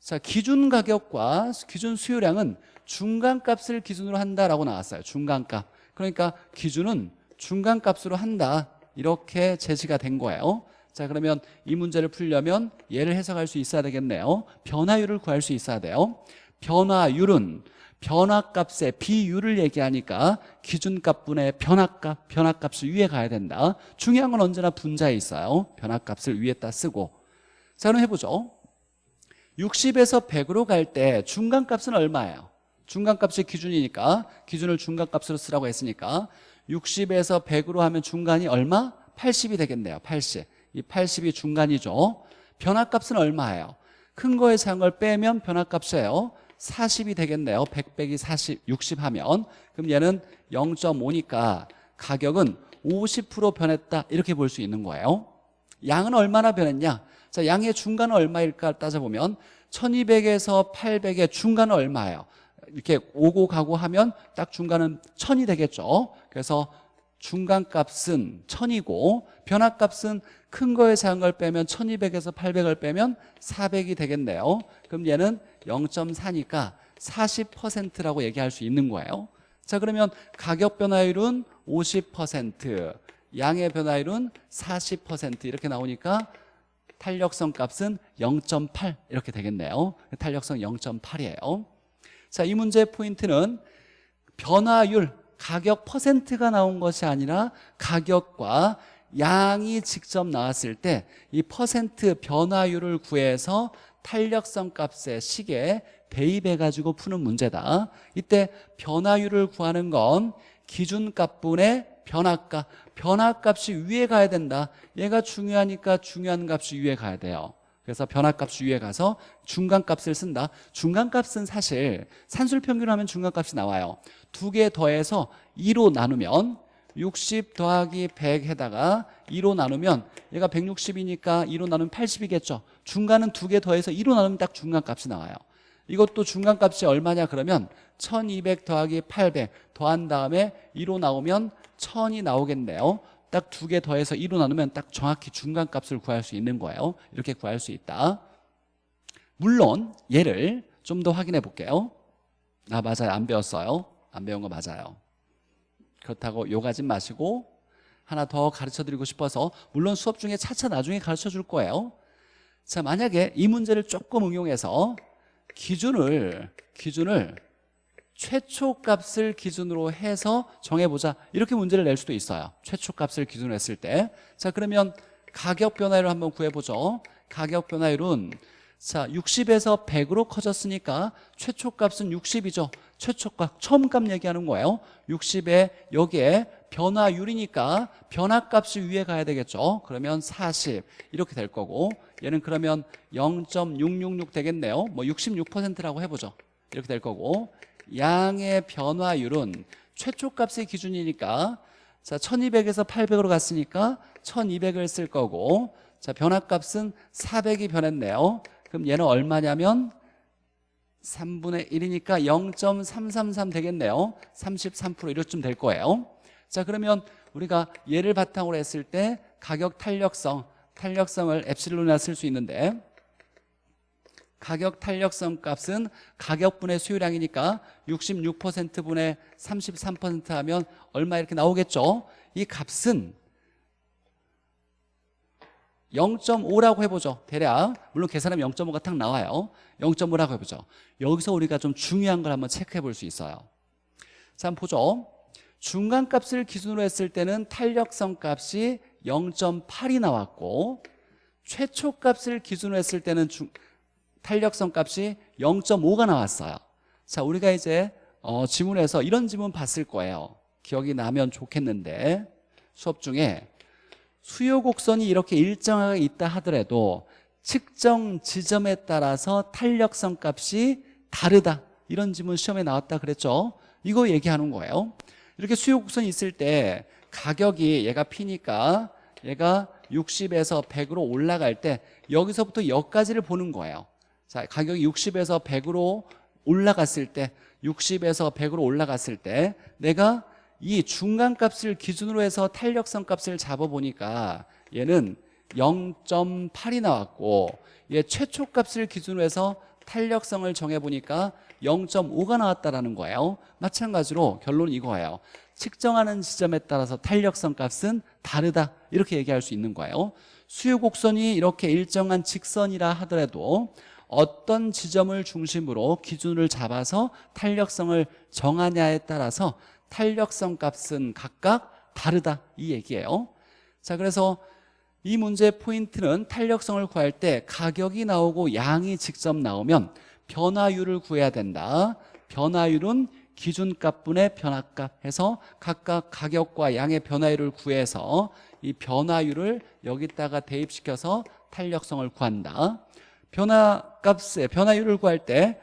자 기준 가격과 기준 수요량은 중간값을 기준으로 한다라고 나왔어요. 중간값. 그러니까 기준은 중간값으로 한다. 이렇게 제시가 된 거예요 자 그러면 이 문제를 풀려면 얘를 해석할 수 있어야 되겠네요. 변화율을 구할 수 있어야 돼요. 변화율은 변화값의 비율을 얘기하니까 기준값분의 변화값 변화값을 위에 가야 된다. 중요한 건 언제나 분자에 있어요. 변화값을 위에다 쓰고. 자 그럼 해보죠. 60에서 100으로 갈 때 중간값은 얼마예요? 중간값이 기준이니까 기준을 중간값으로 쓰라고 했으니까 60에서 100으로 하면 중간이 얼마? 80이 되겠네요. 80. 이 80이 중간이죠. 변화값은 얼마예요? 큰 거에 작은 걸 빼면 변화값이에요. 40이 되겠네요. 100 빼기 40, 60 하면. 그럼 얘는 0.5니까 가격은 50% 변했다. 이렇게 볼 수 있는 거예요. 양은 얼마나 변했냐? 자 양의 중간은 얼마일까 따져보면 1200에서 800의 중간은 얼마예요? 이렇게 오고 가고 하면 딱 중간은 1000이 되겠죠. 그래서 중간값은 1000이고 변화값은 큰 거에 작은 걸 빼면 1200에서 800을 빼면 400이 되겠네요. 그럼 얘는 0.4니까 40%라고 얘기할 수 있는 거예요. 자 그러면 가격 변화율은 50% 양의 변화율은 40% 이렇게 나오니까 탄력성 값은 0.8 이렇게 되겠네요. 탄력성 0.8이에요. 자, 이 문제의 포인트는 변화율, 가격 퍼센트가 나온 것이 아니라 가격과 양이 직접 나왔을 때 이 퍼센트 변화율을 구해서 탄력성 값의 식에 대입해 가지고 푸는 문제다. 이때 변화율을 구하는 건 기준값분의 변화값 변화값이 위에 가야 된다. 얘가 중요하니까 중요한 값이 위에 가야 돼요. 그래서 변화값이 위에 가서 중간값을 쓴다. 중간값은 사실 산술평균 하면 중간값이 나와요. 두 개 더해서 2로 나누면 60 더하기 100에다가 2로 나누면 얘가 160이니까 2로 나누면 80이겠죠. 중간은 두 개 더해서 2로 나누면 딱 중간값이 나와요. 이것도 중간값이 얼마냐 그러면 1200 더하기 800 더한 다음에 2로 나오면 1000이 나오겠네요. 딱 두 개 더해서 2로 나누면 딱 정확히 중간값을 구할 수 있는 거예요. 이렇게 구할 수 있다. 물론 얘를 좀 더 확인해 볼게요. 아 맞아요. 안 배웠어요. 안 배운 거 맞아요 그렇다고 욕하지 마시고 하나 더 가르쳐 드리고 싶어서 물론 수업 중에 차차 나중에 가르쳐 줄 거예요. 자 만약에 이 문제를 조금 응용해서 기준을 기준을 최초값을 기준으로 해서 정해보자. 이렇게 문제를 낼 수도 있어요. 최초값을 기준으로 했을 때 자 그러면 가격 변화율을 한번 구해보죠. 가격 변화율은 자 60에서 100으로 커졌으니까 최초값은 60이죠 최초값 처음값 얘기하는 거예요. 60에 여기에 변화율이니까 변화값이 위에 가야 되겠죠. 그러면 40 이렇게 될 거고 얘는 그러면 0.666 되겠네요. 뭐 66%라고 해보죠. 이렇게 될 거고 양의 변화율은 최초값의 기준이니까 자 1200에서 800으로 갔으니까 1200을 쓸 거고 자 변화값은 400이 변했네요. 그럼 얘는 얼마냐면 3분의 1이니까 0.333 되겠네요. 33% 이렇쯤 될 거예요. 자 그러면 우리가 얘를 바탕으로 했을 때 가격 탄력성 탄력성을 엡실론이라 쓸 수 있는데 가격 탄력성 값은 가격분의 수요량이니까 66%분의 33% 하면 얼마 이렇게 나오겠죠? 이 값은 0.5라고 해보죠. 대략. 물론 계산하면 0.5가 딱 나와요. 0.5라고 해보죠. 여기서 우리가 좀 중요한 걸 한번 체크해 볼 수 있어요. 자 한번 보죠. 중간값을 기준으로 했을 때는 탄력성 값이 0.8이 나왔고 최초값을 기준으로 했을 때는 중, 탄력성 값이 0.5가 나왔어요. 자 우리가 이제 어, 지문에서 이런 지문 봤을 거예요. 기억이 나면 좋겠는데 수업 중에 수요 곡선이 이렇게 일정하게 있다 하더라도 측정 지점에 따라서 탄력성 값이 다르다. 이런 지문 시험에 나왔다 그랬죠? 이거 얘기하는 거예요. 이렇게 수요 곡선이 있을 때 가격이 얘가 P니까 얘가 60에서 100으로 올라갈 때 여기서부터 여기까지를 보는 거예요. 자 가격이 60에서 100으로 올라갔을 때 60에서 100으로 올라갔을 때 내가 이 중간값을 기준으로 해서 탄력성 값을 잡아보니까 얘는 0.8이 나왔고 얘 최초값을 기준으로 해서 탄력성을 정해보니까 0.5가 나왔다라는 거예요. 마찬가지로 결론은 이거예요. 측정하는 지점에 따라서 탄력성 값은 다르다. 이렇게 얘기할 수 있는 거예요. 수요 곡선이 이렇게 일정한 직선이라 하더라도 어떤 지점을 중심으로 기준을 잡아서 탄력성을 정하냐에 따라서 탄력성 값은 각각 다르다 이 얘기예요. 자 그래서 이 문제의 포인트는 탄력성을 구할 때 가격이 나오고 양이 직접 나오면 변화율을 구해야 된다. 변화율은 기준값분의 변화값 해서 각각 가격과 양의 변화율을 구해서 이 변화율을 여기다가 대입시켜서 탄력성을 구한다. 변화값의 변화율을 구할 때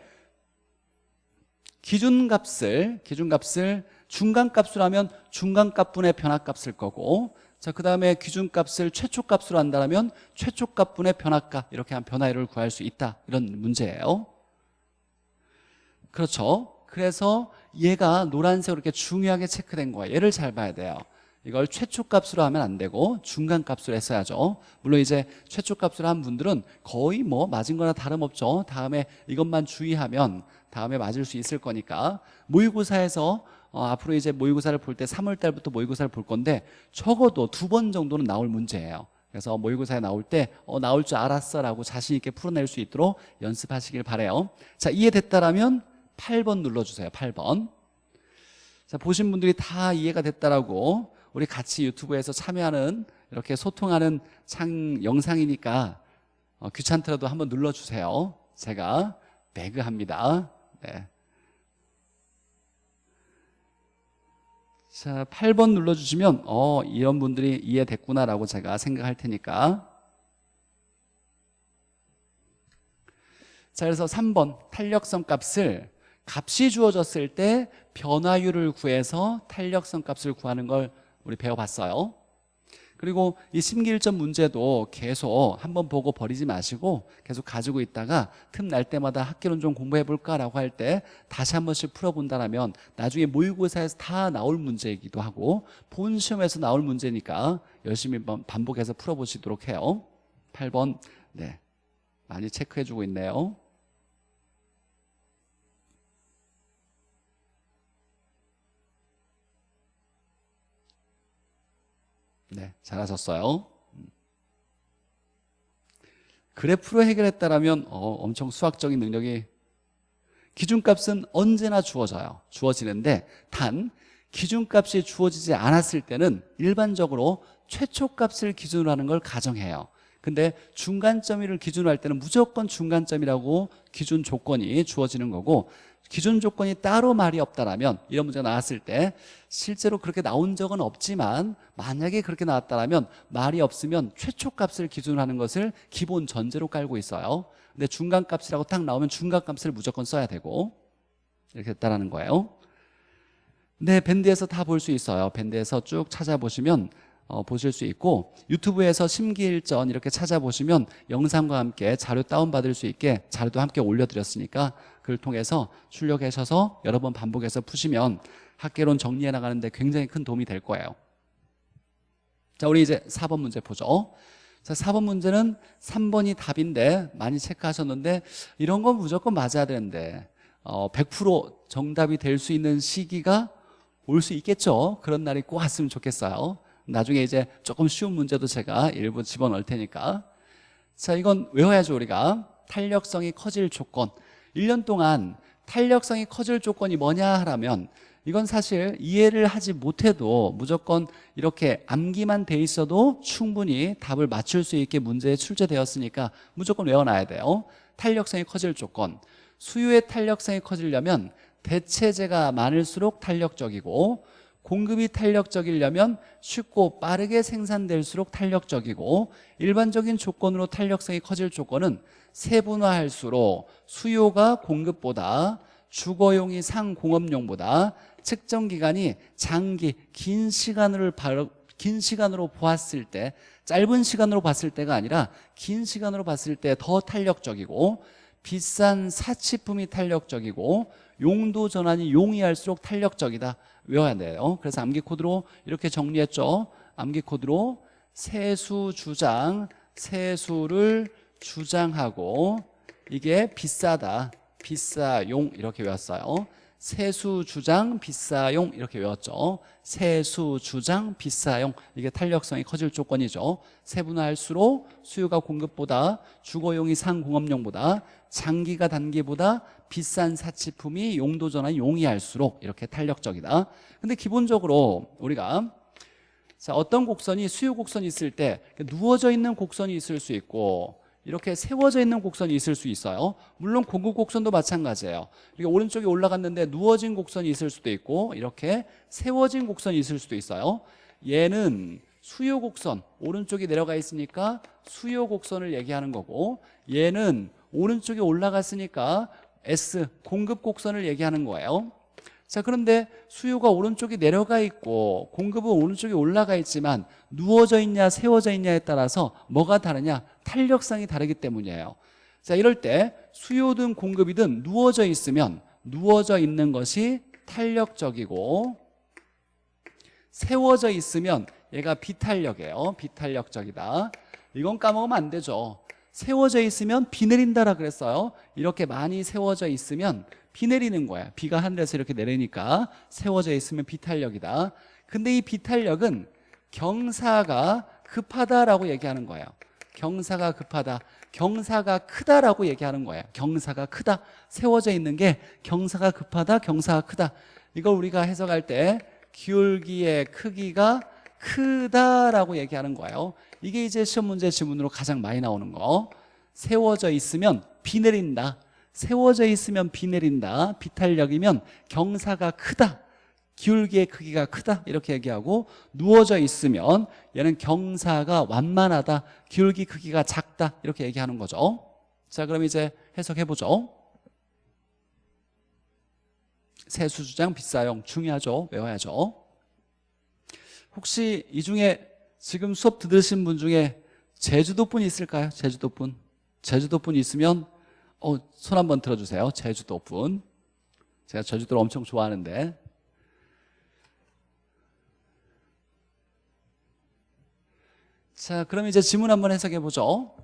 기준값을 기준값을 중간값으로 하면 중간값분의 변화값을 거고 자, 그 다음에 기준값을 최초값으로 한다면 최초값분의 변화값 이렇게 한 변화율을 구할 수 있다. 이런 문제예요. 그렇죠? 그래서 얘가 노란색으로 이렇게 중요하게 체크된 거예요. 얘를 잘 봐야 돼요. 이걸 최초값으로 하면 안 되고 중간값으로 했어야죠. 물론 이제 최초값으로 한 분들은 거의 뭐 맞은 거나 다름없죠. 다음에 이것만 주의하면 다음에 맞을 수 있을 거니까. 모의고사에서 어, 앞으로 이제 모의고사를 볼 때 3월 달부터 모의고사를 볼 건데 적어도 두 번 정도는 나올 문제예요. 그래서 모의고사에 나올 때 어, 나올 줄 알았어 라고 자신 있게 풀어낼 수 있도록 연습하시길 바래요. 자 이해됐다라면 8번 눌러주세요 8번. 자 보신 분들이 다 이해가 됐다라고 우리 같이 유튜브에서 참여하는 이렇게 소통하는 창 영상이니까 어, 귀찮더라도 한번 눌러주세요. 제가 배그합니다. 네. 자, 8번 눌러주시면 어 이런 분들이 이해됐구나라고 제가 생각할 테니까. 자 그래서 3번 탄력성 값을 값이 주어졌을 때 변화율을 구해서 탄력성 값을 구하는 걸 우리 배워봤어요 그리고 이 심기일전 문제도 계속 한번 보고 버리지 마시고 계속 가지고 있다가 틈 날 때마다 학기론 좀 공부해 볼까라고 할 때 다시 한 번씩 풀어본다면 나중에 모의고사에서 다 나올 문제이기도 하고 본 시험에서 나올 문제니까 열심히 반복해서 풀어보시도록 해요. 8번 네. 많이 체크해 주고 있네요 네, 잘하셨어요. 음. 그래프로 해결했다라면 어, 엄청 수학적인 능력이 기준값은 언제나 주어져요. 주어지는데 단 기준값이 주어지지 않았을 때는 일반적으로 최초값을 기준으로 하는 걸 가정해요. 근데 중간점을 기준으로 할 때는 무조건 중간점이라고 기준 조건이 주어지는 거고 기준 조건이 따로 말이 없다라면 이런 문제가 나왔을 때 실제로 그렇게 나온 적은 없지만 만약에 그렇게 나왔다라면 말이 없으면 최초값을 기준으로 하는 것을 기본 전제로 깔고 있어요. 근데 중간값이라고 딱 나오면 중간값을 무조건 써야 되고 이렇게 됐다라는 거예요. 네 밴드에서 다 볼 수 있어요. 밴드에서 쭉 찾아보시면 어, 보실 수 있고 유튜브에서 심기일전 이렇게 찾아보시면 영상과 함께 자료 다운받을 수 있게 자료도 함께 올려드렸으니까 그걸 통해서 출력하셔서 여러 번 반복해서 푸시면 학계론 정리해 나가는데 굉장히 큰 도움이 될 거예요. 자 우리 이제 4번 문제 보죠. 자 4번 문제는 3번이 답인데 많이 체크하셨는데 이런 건 무조건 맞아야 되는데 어, 100% 정답이 될 수 있는 시기가 올 수 있겠죠? 그런 날이 꼭 왔으면 좋겠어요 나중에 이제 조금 쉬운 문제도 제가 일부 집어넣을 테니까. 자 이건 외워야죠 우리가. 탄력성이 커질 조건. 1년 동안 탄력성이 커질 조건이 뭐냐 하라면 이건 사실 이해를 하지 못해도 무조건 이렇게 암기만 돼 있어도 충분히 답을 맞출 수 있게 문제에 출제되었으니까 무조건 외워놔야 돼요. 탄력성이 커질 조건. 수요의 탄력성이 커지려면 대체재가 많을수록 탄력적이고 공급이 탄력적이려면 쉽고 빠르게 생산될수록 탄력적이고 일반적인 조건으로 탄력성이 커질 조건은 세분화할수록 수요가 공급보다 주거용이 상공업용보다 측정 기간이 장기 긴 시간을 바로 긴 시간으로 보았을 때 짧은 시간으로 봤을 때가 아니라 긴 시간으로 봤을 때 더 탄력적이고 비싼 사치품이 탄력적이고 용도 전환이 용이할수록 탄력적이다 외워야 돼요 그래서 암기 코드로 이렇게 정리했죠. 암기 코드로 세수 주장 세수를 주장하고 이게 비싸다 비싸용 이렇게 외웠어요. 세수 주장 비싸용 이렇게 외웠죠. 세수 주장 비싸용. 이게 탄력성이 커질 조건이죠. 세분화할수록 수요가 공급보다 주거용이 상공업용보다 장기가 단기보다 비싼 사치품이 용도 전환이 용이할수록 이렇게 탄력적이다. 근데 기본적으로 우리가 자 어떤 곡선이 수요 곡선이 있을 때 누워져 있는 곡선이 있을 수 있고 이렇게 세워져 있는 곡선이 있을 수 있어요. 물론 고급 곡선도 마찬가지예요. 이렇게 오른쪽에 올라갔는데 누워진 곡선이 있을 수도 있고 이렇게 세워진 곡선이 있을 수도 있어요. 얘는 수요 곡선 오른쪽에 내려가 있으니까 수요 곡선을 얘기하는 거고 얘는 오른쪽에 올라갔으니까 S 공급 곡선을 얘기하는 거예요. 자 그런데 수요가 오른쪽에 내려가 있고 공급은 오른쪽에 올라가 있지만 누워져 있냐 세워져 있냐에 따라서 뭐가 다르냐? 탄력성이 다르기 때문이에요. 자 이럴 때 수요든 공급이든 누워져 있으면 누워져 있는 것이 탄력적이고 세워져 있으면 얘가 비탄력이에요. 비탄력적이다. 이건 까먹으면 안 되죠 세워져 있으면 비 내린다라 그랬어요. 이렇게 많이 세워져 있으면 비 내리는 거야. 비가 하늘에서 이렇게 내리니까 세워져 있으면 비탄력이다. 근데 이 비탄력은 경사가 급하다라고 얘기하는 거예요. 경사가 급하다. 경사가 크다라고 얘기하는 거예요. 경사가 크다. 세워져 있는 게 경사가 급하다 경사가 크다. 이걸 우리가 해석할 때 기울기의 크기가 크다라고 얘기하는 거예요 이게 이제 시험 문제 지문으로 가장 많이 나오는 거. 세워져 있으면 비 내린다. 세워져 있으면 비 내린다. 비탄력이면 경사가 크다. 기울기의 크기가 크다. 이렇게 얘기하고 누워져 있으면 얘는 경사가 완만하다. 기울기 크기가 작다. 이렇게 얘기하는 거죠. 자 그럼 이제 해석해보죠. 세수주장 비싸용 중요하죠. 외워야죠. 혹시 이 중에 지금 수업 들으신 분 중에 제주도 분 있을까요? 제주도 분. 제주도 분 있으면 어, 손 한번 들어주세요. 제주도 분. 제가 제주도를 엄청 좋아하는데. 자 그럼 이제 지문 한번 해석해 보죠.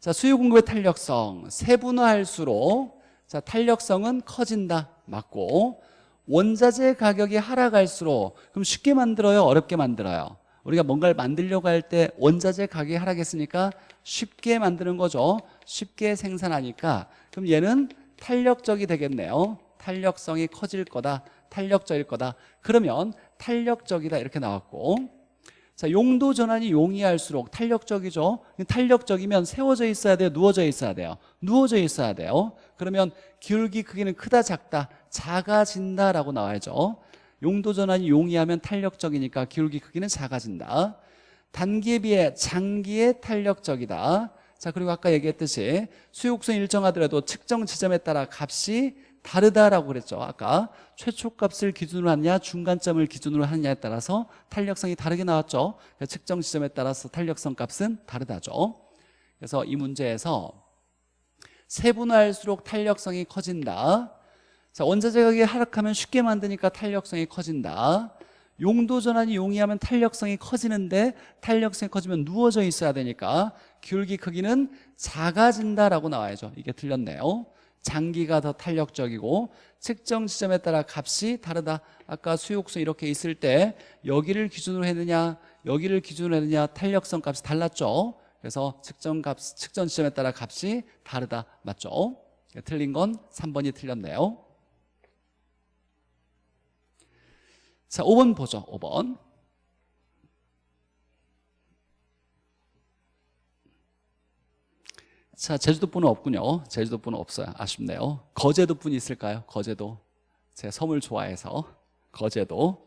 자 수요 공급의 탄력성. 세분화할수록 자 탄력성은 커진다. 맞고. 원자재 가격이 하락할수록 그럼 쉽게 만들어요? 어렵게 만들어요 우리가 뭔가를 만들려고 할 때 원자재 가격이 하락했으니까 쉽게 만드는 거죠. 쉽게 생산하니까. 그럼 얘는 탄력적이 되겠네요. 탄력성이 커질 거다. 탄력적일 거다. 그러면 탄력적이다 이렇게 나왔고. 자 용도 전환이 용이할수록 탄력적이죠. 탄력적이면 세워져 있어야 돼요? 누워져 있어야 돼요? 누워져 있어야 돼요. 그러면 기울기 크기는 크다 작다? 작아진다라고 나와야죠 용도 전환이 용이하면 탄력적이니까 기울기 크기는 작아진다. 단기에 비해 장기에 탄력적이다. 자 그리고 아까 얘기했듯이 수요곡선 일정하더라도 측정 지점에 따라 값이 다르다라고 그랬죠. 아까 최초값을 기준으로 하느냐 중간점을 기준으로 하느냐에 따라서 탄력성이 다르게 나왔죠. 측정 지점에 따라서 탄력성 값은 다르다죠. 그래서 이 문제에서 세분화할수록 탄력성이 커진다 자, 원자재 가격이 하락하면 쉽게 만드니까 탄력성이 커진다. 용도 전환이 용이하면 탄력성이 커지는데 탄력성이 커지면 누워져 있어야 되니까 기울기 크기는 작아진다라고 나와야죠. 이게 틀렸네요. 장기가 더 탄력적이고 측정 지점에 따라 값이 다르다. 아까 수요곡선 이렇게 있을 때 여기를 기준으로 했느냐 여기를 기준으로 했느냐 탄력성 값이 달랐죠. 그래서 측정 값 측정 지점에 따라 값이 다르다. 맞죠? 틀린 건 3번이 틀렸네요 자 5번 보죠 5번. 자 제주도 분은 없군요. 제주도 분은 없어요. 아쉽네요. 거제도 분이 있을까요? 거제도. 제 섬을 좋아해서. 거제도.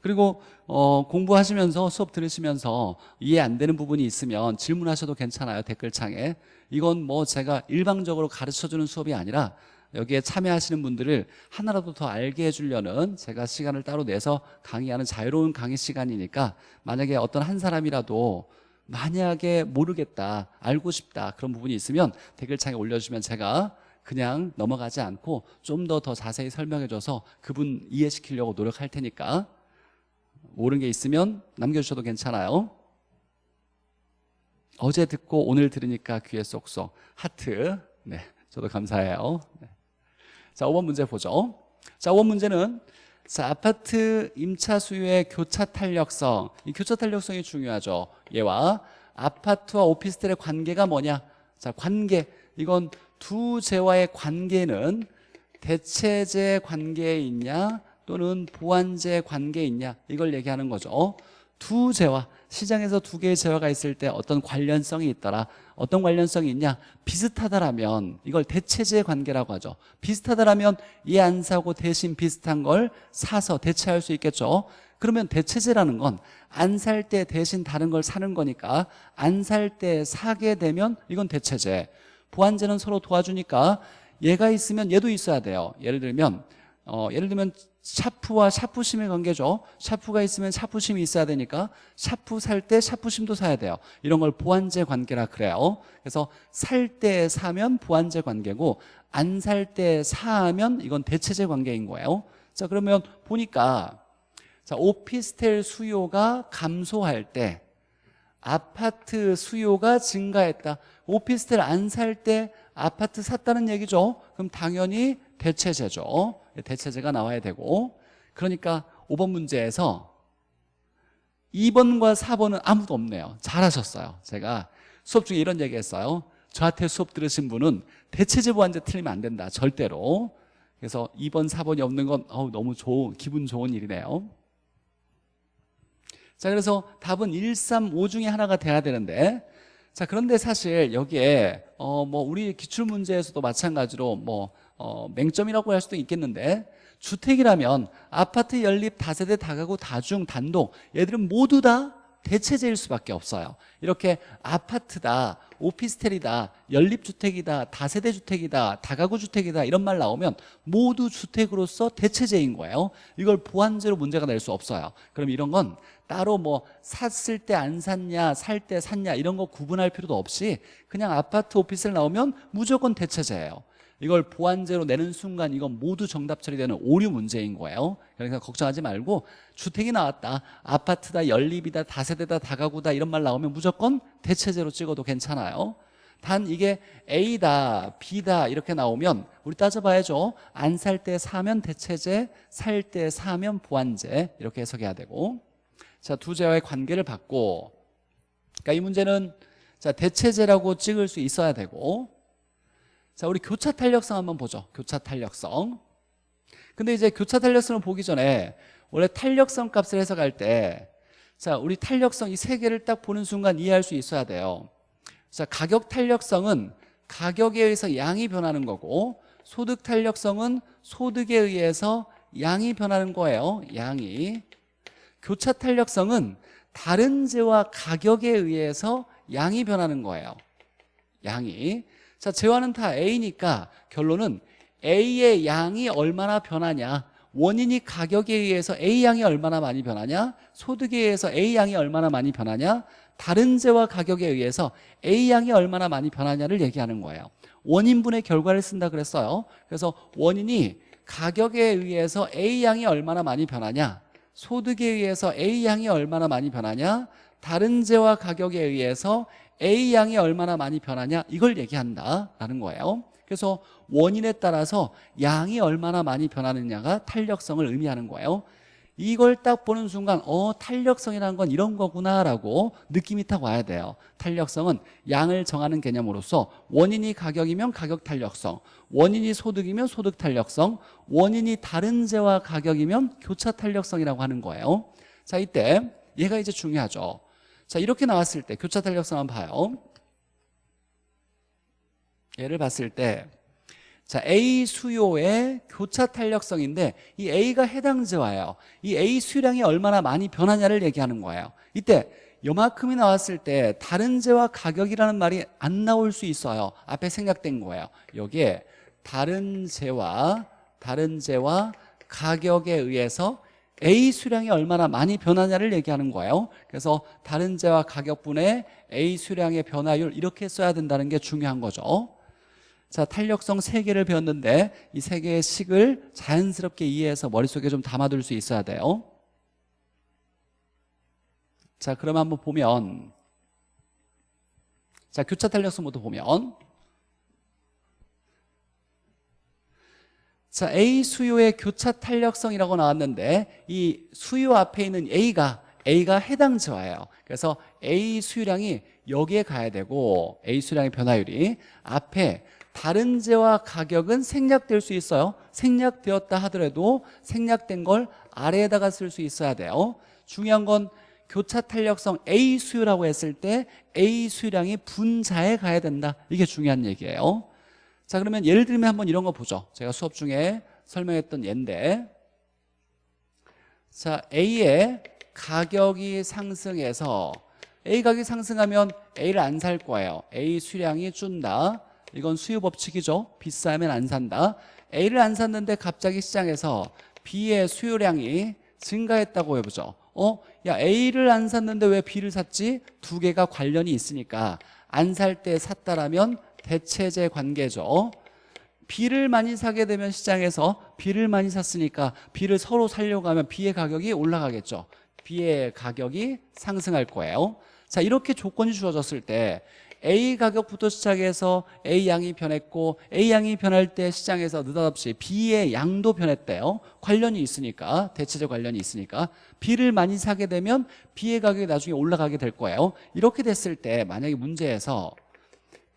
그리고 어, 공부하시면서 수업 들으시면서 이해 안 되는 부분이 있으면 질문하셔도 괜찮아요 댓글창에. 이건 뭐 제가 일방적으로 가르쳐주는 수업이 아니라 여기에 참여하시는 분들을 하나라도 더 알게 해주려는 제가 시간을 따로 내서 강의하는 자유로운 강의 시간이니까 만약에 어떤 한 사람이라도 만약에 모르겠다 알고 싶다 그런 부분이 있으면 댓글창에 올려주시면 제가 그냥 넘어가지 않고 좀 더더 자세히 설명해줘서 그분 이해시키려고 노력할 테니까 모르는 게 있으면 남겨주셔도 괜찮아요. 어제 듣고 오늘 들으니까 귀에 쏙쏙. 하트. 네 저도 감사해요. 네. 자 5번 문제 보죠. 자 5번 문제는 자 아파트 임차 수요의 교차 탄력성. 이 교차 탄력성이 중요하죠. 얘와 아파트와 오피스텔의 관계가 뭐냐? 자 관계. 이건 두 재와의 관계는 대체재 관계에 있냐? 또는 보완재 관계에 있냐? 이걸 얘기하는 거죠 두 재화 시장에서 두 개의 재화가 있을 때 어떤 관련성이 있더라 어떤 관련성이 있냐? 비슷하다라면 이걸 대체재 관계라고 하죠. 비슷하다라면 얘안 사고 대신 비슷한 걸 사서 대체할 수 있겠죠. 그러면 대체재라는 건 안 살 때 대신 다른 걸 사는 거니까 안 살 때 사게 되면 이건 대체재. 보완재는 서로 도와주니까 얘가 있으면 얘도 있어야 돼요. 예를 들면 어, 예를 들면 샤프와 샤프심의 관계죠. 샤프가 있으면 샤프심이 있어야 되니까 샤프 살 때 샤프심도 사야 돼요. 이런 걸 보완제 관계라 그래요. 그래서 살 때 사면 보완제 관계고 안 살 때 사면 이건 대체제 관계인 거예요. 자 그러면 보니까 자 오피스텔 수요가 감소할 때 아파트 수요가 증가했다. 오피스텔 안 살 때 아파트 샀다는 얘기죠. 그럼 당연히 대체제죠. 대체제가 나와야 되고. 그러니까 5번 문제에서 2번과 4번은 아무도 없네요. 잘하셨어요. 제가 수업 중에 이런 얘기 했어요. 저한테 수업 들으신 분은 대체제 보완제 틀리면 안 된다 절대로. 그래서 2번 4번이 없는 건 어우, 너무 좋은 기분 좋은 일이네요. 자 그래서 답은 1, 3, 5 중에 하나가 돼야 되는데 자 그런데 사실 여기에 어 뭐 우리 기출 문제에서도 마찬가지로 뭐 어, 맹점이라고 할 수도 있겠는데 주택이라면 아파트 연립 다세대 다가구 다중 단독 얘들은 모두 다 대체제일 수밖에 없어요. 이렇게 아파트다 오피스텔이다 연립주택이다 다세대 주택이다 다가구 주택이다 이런 말 나오면 모두 주택으로서 대체제인 거예요. 이걸 보완제로 문제가 낼 수 없어요. 그럼 이런 건 따로 뭐 샀을 때 안 샀냐 살 때 샀냐 이런 거 구분할 필요도 없이 그냥 아파트 오피스텔 나오면 무조건 대체제예요 이걸 보완제로 내는 순간 이건 모두 정답 처리되는 오류 문제인 거예요. 그러니까 걱정하지 말고 주택이 나왔다 아파트다 연립이다 다세대다 다가구다 이런 말 나오면 무조건 대체제로 찍어도 괜찮아요. 단 이게 A다 B다 이렇게 나오면 우리 따져봐야죠. 안 살 때 사면 대체제 살 때 사면 보완제 이렇게 해석해야 되고. 자 두 제와의 관계를 받고 그러니까 이 문제는 자 대체제라고 찍을 수 있어야 되고 자, 우리 교차 탄력성 한번 보죠. 교차 탄력성. 근데 이제 교차 탄력성을 보기 전에 원래 탄력성 값을 해석할 때 자, 우리 탄력성 이 세 개를 딱 보는 순간 이해할 수 있어야 돼요. 자, 가격 탄력성은 가격에 의해서 양이 변하는 거고 소득 탄력성은 소득에 의해서 양이 변하는 거예요. 양이. 교차 탄력성은 다른 재와 가격에 의해서 양이 변하는 거예요. 양이. 자, 재화는 다 A니까 결론은 A의 양이 얼마나 변하냐? 원인이 가격에 의해서 A 양이 얼마나 많이 변하냐? 소득에 의해서 A 양이 얼마나 많이 변하냐? 다른 재와 가격에 의해서 A 양이 얼마나 많이 변하냐를 얘기하는 거예요. 원인분의 결과를 쓴다 그랬어요. 그래서 원인이 가격에 의해서 A 양이 얼마나 많이 변하냐? 소득에 의해서 A 양이 얼마나 많이 변하냐? 다른 재와 가격에 의해서 A 양이 얼마나 많이 변하냐? 이걸 얘기한다라는 거예요. 그래서 원인에 따라서 양이 얼마나 많이 변하느냐가 탄력성을 의미하는 거예요. 이걸 딱 보는 순간 어 탄력성이라는 건 이런 거구나라고 느낌이 딱 와야 돼요. 탄력성은 양을 정하는 개념으로서 원인이 가격이면 가격 탄력성 원인이 소득이면 소득 탄력성 원인이 다른 재와 가격이면 교차 탄력성이라고 하는 거예요. 자 이때 얘가 이제 중요하죠 자 이렇게 나왔을 때 교차 탄력성 한번 봐요 얘를 봤을 때 자, A 수요의 교차 탄력성인데 이 A가 해당재와요. 이 A 수량이 얼마나 많이 변하냐를 얘기하는 거예요. 이때 요만큼이 나왔을 때 다른 재와 가격이라는 말이 안 나올 수 있어요. 앞에 생략된 거예요. 여기에 다른 재와 다른 재와 가격에 의해서 A 수량이 얼마나 많이 변하냐를 얘기하는 거예요. 그래서 다른 재와 가격분의 A 수량의 변화율 이렇게 써야 된다는 게 중요한 거죠. 자, 탄력성 세 개를 배웠는데 이세 개의 식을 자연스럽게 이해해서 머릿속에 좀 담아둘 수 있어야 돼요. 자, 그럼 한번 보면 자, 교차 탄력성부터 보면 자, A 수요의 교차 탄력성이라고 나왔는데 이 수요 앞에 있는 A가 A가 해당 지화예요. 그래서 A 수요량이 여기에 가야 되고 A 수량의 변화율이 앞에 다른 재와 가격은 생략될 수 있어요. 생략되었다 하더라도 생략된 걸 아래에다가 쓸 수 있어야 돼요. 중요한 건 교차 탄력성 A 수요라고 했을 때 A 수량이 분자에 가야 된다. 이게 중요한 얘기예요. 자 그러면 예를 들면 한번 이런 거 보죠. 제가 수업 중에 설명했던 예인데 자 A의 가격이 상승해서 A 가격이 상승하면 A를 안 살 거예요. A 수량이 준다. 이건 수요 법칙이죠. 비싸면 안 산다. A를 안 샀는데 갑자기 시장에서 B의 수요량이 증가했다고 해보죠. 어? 야 A를 안 샀는데 왜 B를 샀지? 두 개가 관련이 있으니까 안 살 때 샀다라면 대체제 관계죠. B를 많이 사게 되면 시장에서 B를 많이 샀으니까 B를 서로 살려고 하면 B의 가격이 올라가겠죠. B의 가격이 상승할 거예요. 자 이렇게 조건이 주어졌을 때 A 가격부터 시작해서 A 양이 변했고 A 양이 변할 때 시장에서 느닷없이 B의 양도 변했대요 관련이 있으니까 대체적 관련이 있으니까 B를 많이 사게 되면 B의 가격이 나중에 올라가게 될 거예요 이렇게 됐을 때 만약에 문제에서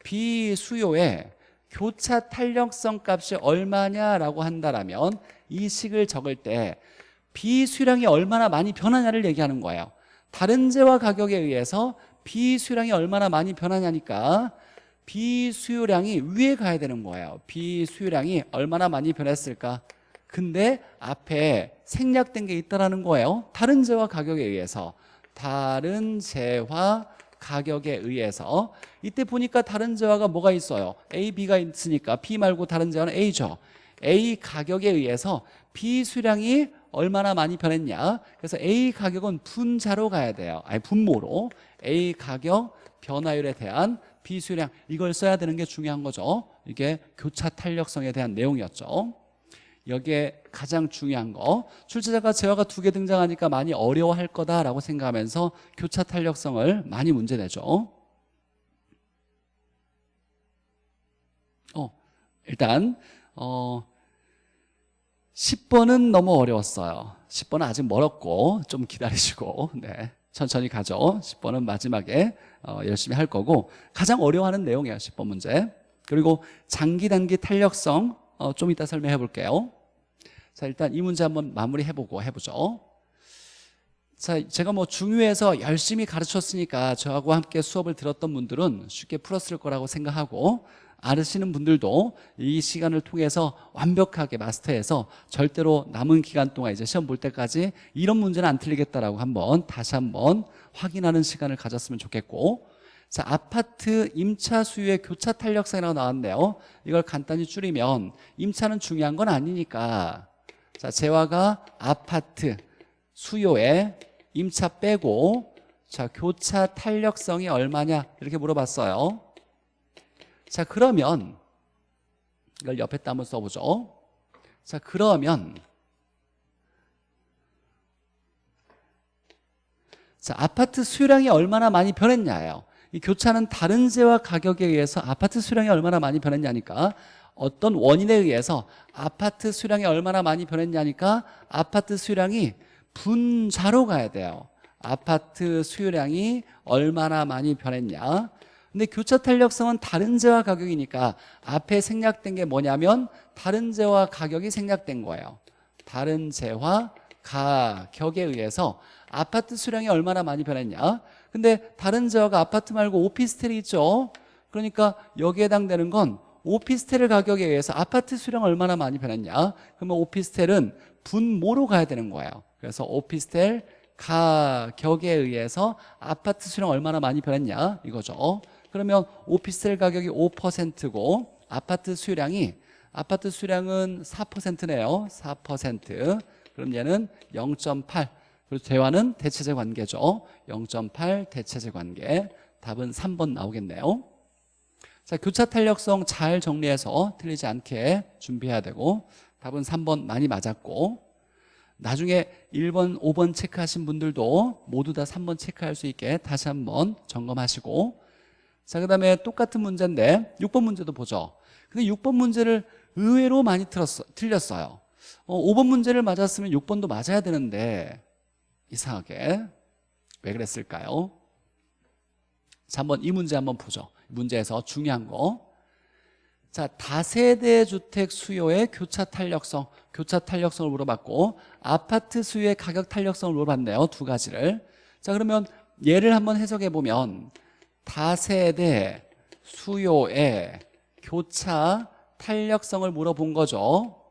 B 수요의 교차 탄력성 값이 얼마냐라고 한다면 이 식을 적을 때 B 수량이 얼마나 많이 변하냐를 얘기하는 거예요. 다른 재와 가격에 의해서 비수요량이 얼마나 많이 변하냐니까 비수요량이 위에 가야 되는 거예요. 비수요량이 얼마나 많이 변했을까? 근데 앞에 생략된 게 있다라는 거예요. 다른 재화 가격에 의해서. 다른 재화 가격에 의해서. 이때 보니까 다른 재화가 뭐가 있어요? A, B가 있으니까 B 말고 다른 재화는 A죠. A 가격에 의해서 B 수량이 얼마나 많이 변했냐. 그래서 A 가격은 분자로 가야 돼요. 아니 분모로. A 가격 변화율에 대한 B 수량. 이걸 써야 되는 게 중요한 거죠. 이게 교차 탄력성에 대한 내용이었죠 여기에 가장 중요한 거 출제자가 재화가 두 개 등장하니까 많이 어려워할 거다라고 생각하면서 교차 탄력성을 많이 문제 내죠. 어, 일단 어, 10번은 너무 어려웠어요. 10번은 아직 멀었고 좀 기다리시고 네, 천천히 가죠. 10번은 마지막에 어, 열심히 할 거고 가장 어려워하는 내용이에요 10번 문제. 그리고 장기 단기 탄력성 어, 좀 이따 설명해 볼게요. 자 일단 이 문제 한번 마무리해보고 해보죠. 자 제가 뭐 중요해서 열심히 가르쳤으니까 저하고 함께 수업을 들었던 분들은 쉽게 풀었을 거라고 생각하고 아시는 분들도 이 시간을 통해서 완벽하게 마스터해서 절대로 남은 기간 동안 이제 시험 볼 때까지 이런 문제는 안 틀리겠다라고 한번 다시 한번 확인하는 시간을 가졌으면 좋겠고 자 아파트 임차 수요의 교차 탄력성이라고 나왔네요. 이걸 간단히 줄이면 임차는 중요한 건 아니니까. 자 재화가 아파트 수요에 임차 빼고 자 교차 탄력성이 얼마냐? 이렇게 물어봤어요. 자 그러면 이걸 옆에다 한번 써보죠. 자 그러면 자 아파트 수요량이 얼마나 많이 변했냐예요 이 교차는 다른 재와 가격에 의해서 아파트 수량이 얼마나 많이 변했냐니까 어떤 원인에 의해서 아파트 수량이 얼마나 많이 변했냐니까 아파트 수량이 분자로 가야 돼요. 아파트 수요량이 얼마나 많이 변했냐. 근데 교차 탄력성은 다른 재와 가격이니까 앞에 생략된 게 뭐냐면 다른 재와 가격이 생략된 거예요. 다른 재와 가격에 의해서 아파트 수량이 얼마나 많이 변했냐 근데 다른 지역가 아파트 말고 오피스텔이 있죠. 그러니까 여기에 해당되는 건 오피스텔 가격에 의해서 아파트 수량 얼마나 많이 변했냐. 그러면 오피스텔은 분모로 가야 되는 거예요. 그래서 오피스텔 가격에 의해서 아파트 수량 얼마나 많이 변했냐 이거죠. 그러면 오피스텔 가격이 5%고 아파트 수량이 아파트 수량은 4%네요. 4% 그럼 얘는 0.8 그리고 재화는 대체제 관계죠. 0.8 대체제 관계. 답은 3번 나오겠네요. 자 교차 탄력성 잘 정리해서 틀리지 않게 준비해야 되고 답은 3번 많이 맞았고 나중에 1번, 5번 체크하신 분들도 모두 다 3번 체크할 수 있게 다시 한번 점검하시고 자, 그 다음에 똑같은 문제인데 6번 문제도 보죠. 근데 6번 문제를 의외로 많이 틀렸어요. 어, 5번 문제를 맞았으면 6번도 맞아야 되는데 이상하게 왜 그랬을까요? 자, 한번 이 문제 한번 보죠. 문제에서 중요한 거. 자, 다세대 주택 수요의 교차 탄력성, 교차 탄력성을 물어봤고 아파트 수요의 가격 탄력성을 물어봤네요. 두 가지를. 자, 그러면 예를 한번 해석해 보면 다세대 수요의 교차 탄력성을 물어본 거죠.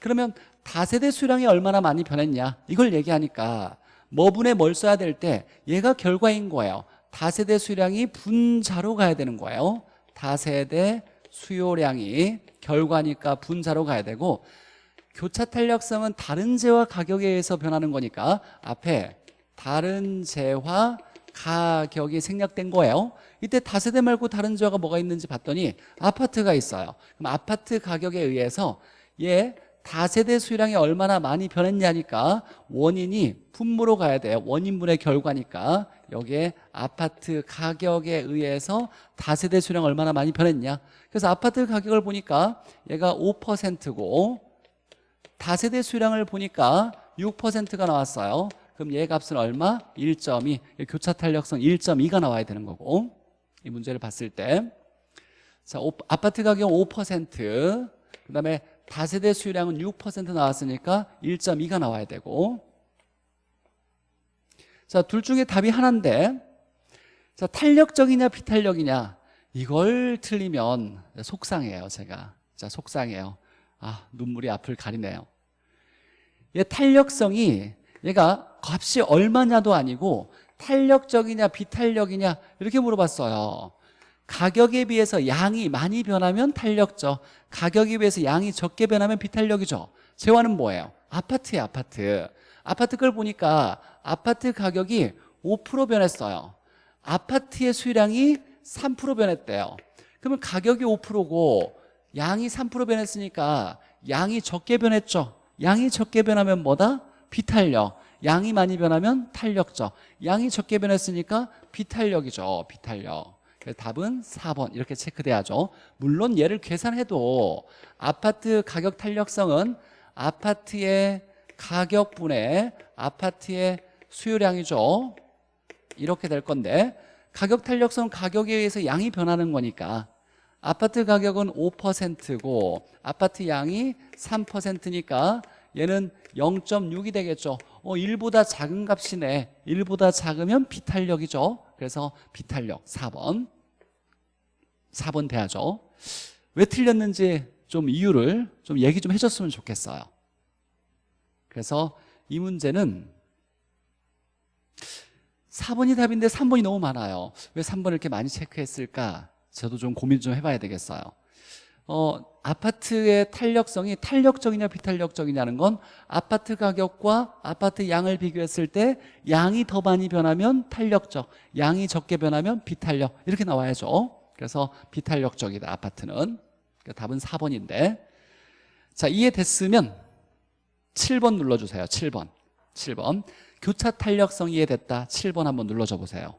그러면 다세대 수량이 얼마나 많이 변했냐? 이걸 얘기하니까 뭐분에 뭘 써야 될 때 얘가 결과인 거예요. 다세대 수량이 분자로 가야 되는 거예요. 다세대 수요량이 결과니까 분자로 가야 되고 교차 탄력성은 다른 재와 가격에 의해서 변하는 거니까 앞에 다른 재와 가격이 생략된 거예요. 이때 다세대 말고 다른 재화가 뭐가 있는지 봤더니 아파트가 있어요. 그럼 아파트 가격에 의해서 얘 다세대 수량이 얼마나 많이 변했냐니까 원인이 분모로 가야 돼요 원인분의 결과니까. 여기에 아파트 가격에 의해서 다세대 수량 얼마나 많이 변했냐. 그래서 아파트 가격을 보니까 얘가 5%고 다세대 수량을 보니까 6%가 나왔어요. 그럼 얘 값은 얼마? 1.2 교차 탄력성 1.2가 나와야 되는 거고. 이 문제를 봤을 때. 자, 아파트 가격 5%그 다음에 다세대 수요량은 6% 나왔으니까 1.2가 나와야 되고. 자, 둘 중에 답이 하나인데 자, 탄력적이냐 비탄력이냐? 이걸 틀리면 속상해요 제가. 자, 속상해요. 아 눈물이 앞을 가리네요. 얘 탄력성이 얘가 값이 얼마냐도 아니고 탄력적이냐 비탄력이냐 이렇게 물어봤어요 가격에 비해서 양이 많이 변하면 탄력적 가격에 비해서 양이 적게 변하면 비탄력이죠. 재화는 뭐예요? 아파트예요 아파트. 아파트 걸 보니까 아파트 가격이 5% 변했어요. 아파트의 수량이 3% 변했대요. 그러면 가격이 5%고 양이 3% 변했으니까 양이 적게 변했죠. 양이 적게 변하면 뭐다? 비탄력. 양이 많이 변하면 탄력적 양이 적게 변했으니까 비탄력이죠 비탄력 그래서 답은 4번 이렇게 체크돼야죠. 물론 얘를 계산해도 아파트 가격 탄력성은 아파트의 가격분의 아파트의 수요량이죠. 이렇게 될 건데 가격 탄력성 가격에 의해서 양이 변하는 거니까 아파트 가격은 5%고 아파트 양이 3%니까 얘는 0.6이 되겠죠. 어, 1보다 작은 값이네. 1보다 작으면 비탄력이죠 그래서 비탄력 4번. 4번 돼야죠. 왜 틀렸는지 좀 이유를 좀 얘기 좀 해줬으면 좋겠어요. 그래서 이 문제는 4번이 답인데 3번이 너무 많아요. 왜 3번을 이렇게 많이 체크했을까? 저도 좀 고민 좀 해봐야 되겠어요 어, 아파트의 탄력성이 탄력적이냐 비탄력적이냐는 건 아파트 가격과 아파트 양을 비교했을 때 양이 더 많이 변하면 탄력적 양이 적게 변하면 비탄력. 이렇게 나와야죠. 그래서 비탄력적이다 아파트는. 그러니까 답은 4번인데. 자 이해됐으면 7번 눌러주세요. 7번. 7번. 교차 탄력성 이해됐다. 7번 한번 눌러줘 보세요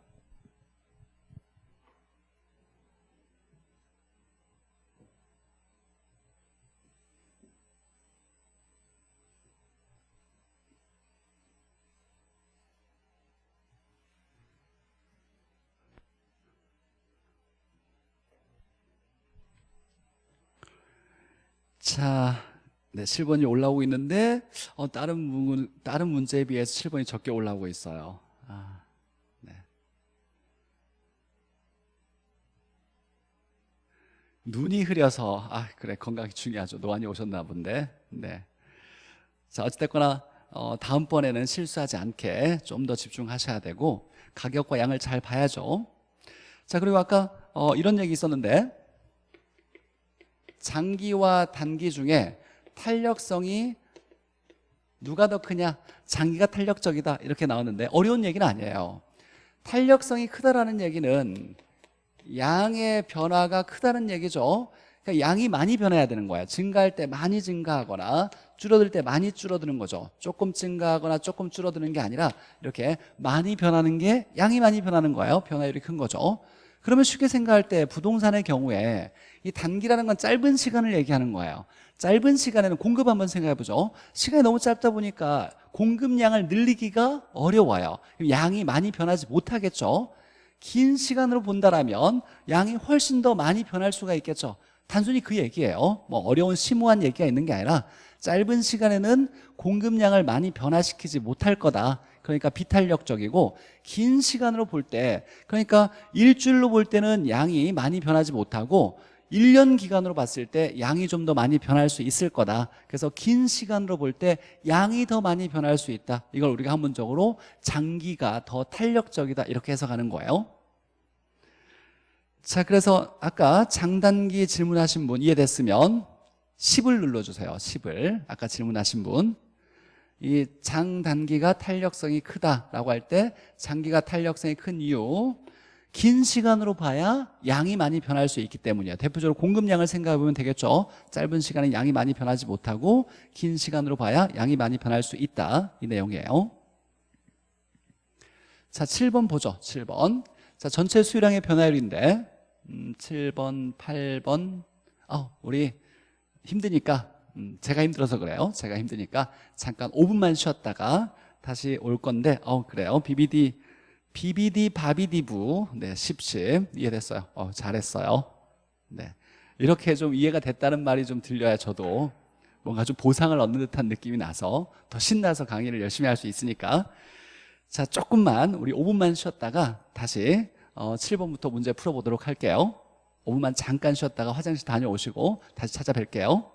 자, 네, 7번이 올라오고 있는데 어, 다른 문, 다른 문제에 비해서 7번이 적게 올라오고 있어요. 아, 네. 눈이 흐려서 아 그래 건강이 중요하죠. 노안이 오셨나 본데. 네. 자 어찌됐거나 어, 다음번에는 실수하지 않게 좀 더 집중하셔야 되고 가격과 양을 잘 봐야죠. 자 그리고 아까 어, 이런 얘기 있었는데 장기와 단기 중에 탄력성이 누가 더 크냐? 장기가 탄력적이다. 이렇게 나왔는데 어려운 얘기는 아니에요. 탄력성이 크다라는 얘기는 양의 변화가 크다는 얘기죠. 그러니까 양이 많이 변해야 되는 거예요 증가할 때 많이 증가하거나 줄어들 때 많이 줄어드는 거죠. 조금 증가하거나 조금 줄어드는 게 아니라 이렇게 많이 변하는 게 양이 많이 변하는 거예요. 변화율이 큰 거죠 그러면 쉽게 생각할 때 부동산의 경우에 이 단기라는 건 짧은 시간을 얘기하는 거예요. 짧은 시간에는 공급 한번 생각해 보죠. 시간이 너무 짧다 보니까 공급량을 늘리기가 어려워요. 양이 많이 변하지 못하겠죠. 긴 시간으로 본다라면 양이 훨씬 더 많이 변할 수가 있겠죠. 단순히 그 얘기예요. 뭐 어려운 심오한 얘기가 있는 게 아니라 짧은 시간에는 공급량을 많이 변화시키지 못할 거다 그러니까 비탄력적이고 긴 시간으로 볼 때 그러니까 일주일로 볼 때는 양이 많이 변하지 못하고 1년 기간으로 봤을 때 양이 좀 더 많이 변할 수 있을 거다. 그래서 긴 시간으로 볼 때 양이 더 많이 변할 수 있다. 이걸 우리가 한문적으로 장기가 더 탄력적이다 이렇게 해석하는 거예요. 자 그래서 아까 장단기 질문하신 분 이해됐으면 10을 눌러주세요 10을. 아까 질문하신 분 이 장단기가 탄력성이 크다라고 할 때 장기가 탄력성이 큰 이유 긴 시간으로 봐야 양이 많이 변할 수 있기 때문이에요. 대표적으로 공급량을 생각해 보면 되겠죠? 짧은 시간에 양이 많이 변하지 못하고 긴 시간으로 봐야 양이 많이 변할 수 있다. 이 내용이에요. 자 7번 보죠. 7번. 자 전체 수요량의 변화율인데 음, 7번 8번. 어, 우리 힘드니까 음, 제가 힘들어서 그래요. 제가 힘드니까 잠깐 5분만 쉬었다가 다시 올 건데 어 그래요. BBD BBD 바비디부. 네 10십. 이해됐어요? 어, 잘했어요. 네. 이렇게 좀 이해가 됐다는 말이 좀 들려야 저도 뭔가 좀 보상을 얻는 듯한 느낌이 나서 더 신나서 강의를 열심히 할 수 있으니까. 자 조금만 우리 5분만 쉬었다가 다시 어, 7번부터 문제 풀어보도록 할게요. 5분만 잠깐 쉬었다가 화장실 다녀오시고 다시 찾아뵐게요